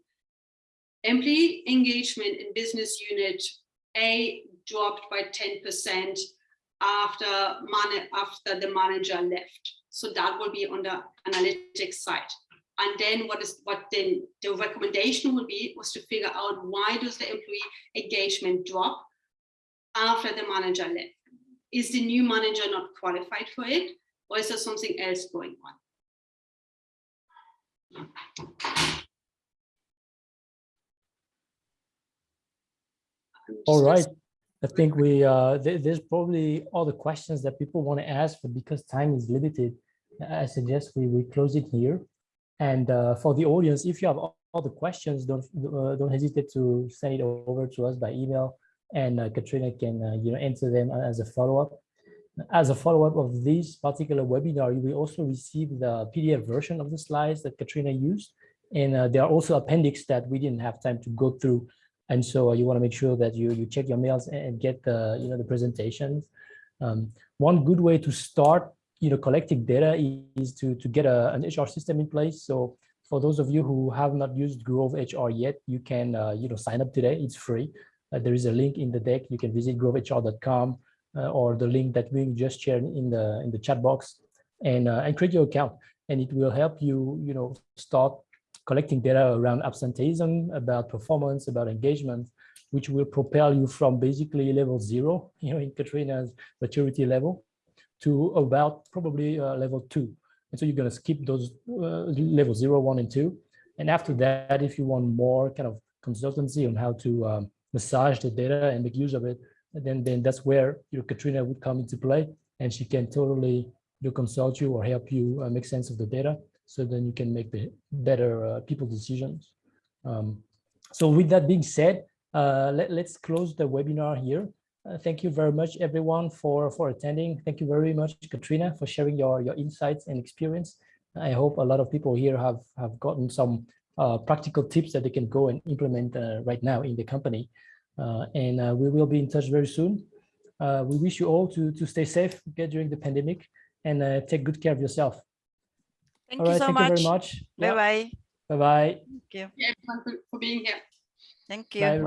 [SPEAKER 3] employee engagement in business unit A dropped by 10% after, after the manager left. So that will be on the analytics side. And then what is what then the recommendation would be was to figure out why does the employee engagement drop after the manager left? Is the new manager not qualified for it? Or is there something else going on?
[SPEAKER 1] All right. I think we, uh, th- there's probably all the questions that people want to ask, but because time is limited, I suggest we, we close it here. And uh, for the audience, if you have all all the questions, don't uh, don't hesitate to send it over to us by email, and uh, Katrina can uh, you know answer them as a follow up. As a follow up of this particular webinar, you will also receive the PDF version of the slides that Katrina used, and uh, there are also appendix that we didn't have time to go through, and so uh, you want to make sure that you you check your mails and, and get the you know the presentations. Um, one good way to start you know collecting data is to to get a, an HR system in place. So for those of you who have not used Grove HR yet, you can uh, you know sign up today. It's free. Uh, there is a link in the deck. You can visit grovehr.com uh, or the link that we just shared in the in the chat box and, uh, and create your account. And it will help you, you know, start collecting data around absenteeism, about performance, about engagement, which will propel you from basically level zero, you know, in Katrina's maturity level to about probably uh, level two. And so you're going to skip those uh, level zero, one, and two. And after that, if you want more kind of consultancy on how to um, massage the data and make use of it, then then that's where you know, Katrina would come into play, and she can totally you consult you or help you uh, make sense of the data, so then you can make the better uh, people decisions. Um, so with that being said, uh, let, let's close the webinar here. Uh, thank you very much, everyone, for for attending. Thank you very much, Katrina, for sharing your your insights and experience. I hope a lot of people here have have gotten some practical tips that they can go and implement uh, right now in the company. Uh, and uh, we will be in touch very soon. Uh, we wish you all to to stay safe okay, during the pandemic and uh, take good care of yourself.
[SPEAKER 2] Thank
[SPEAKER 1] all
[SPEAKER 2] you
[SPEAKER 1] right,
[SPEAKER 2] so
[SPEAKER 1] thank
[SPEAKER 2] much.
[SPEAKER 1] you very much.
[SPEAKER 2] Bye bye.
[SPEAKER 1] Bye bye.
[SPEAKER 2] Thank you.
[SPEAKER 3] Yeah, everyone for- for being here.
[SPEAKER 2] Thank you.
[SPEAKER 1] everyone.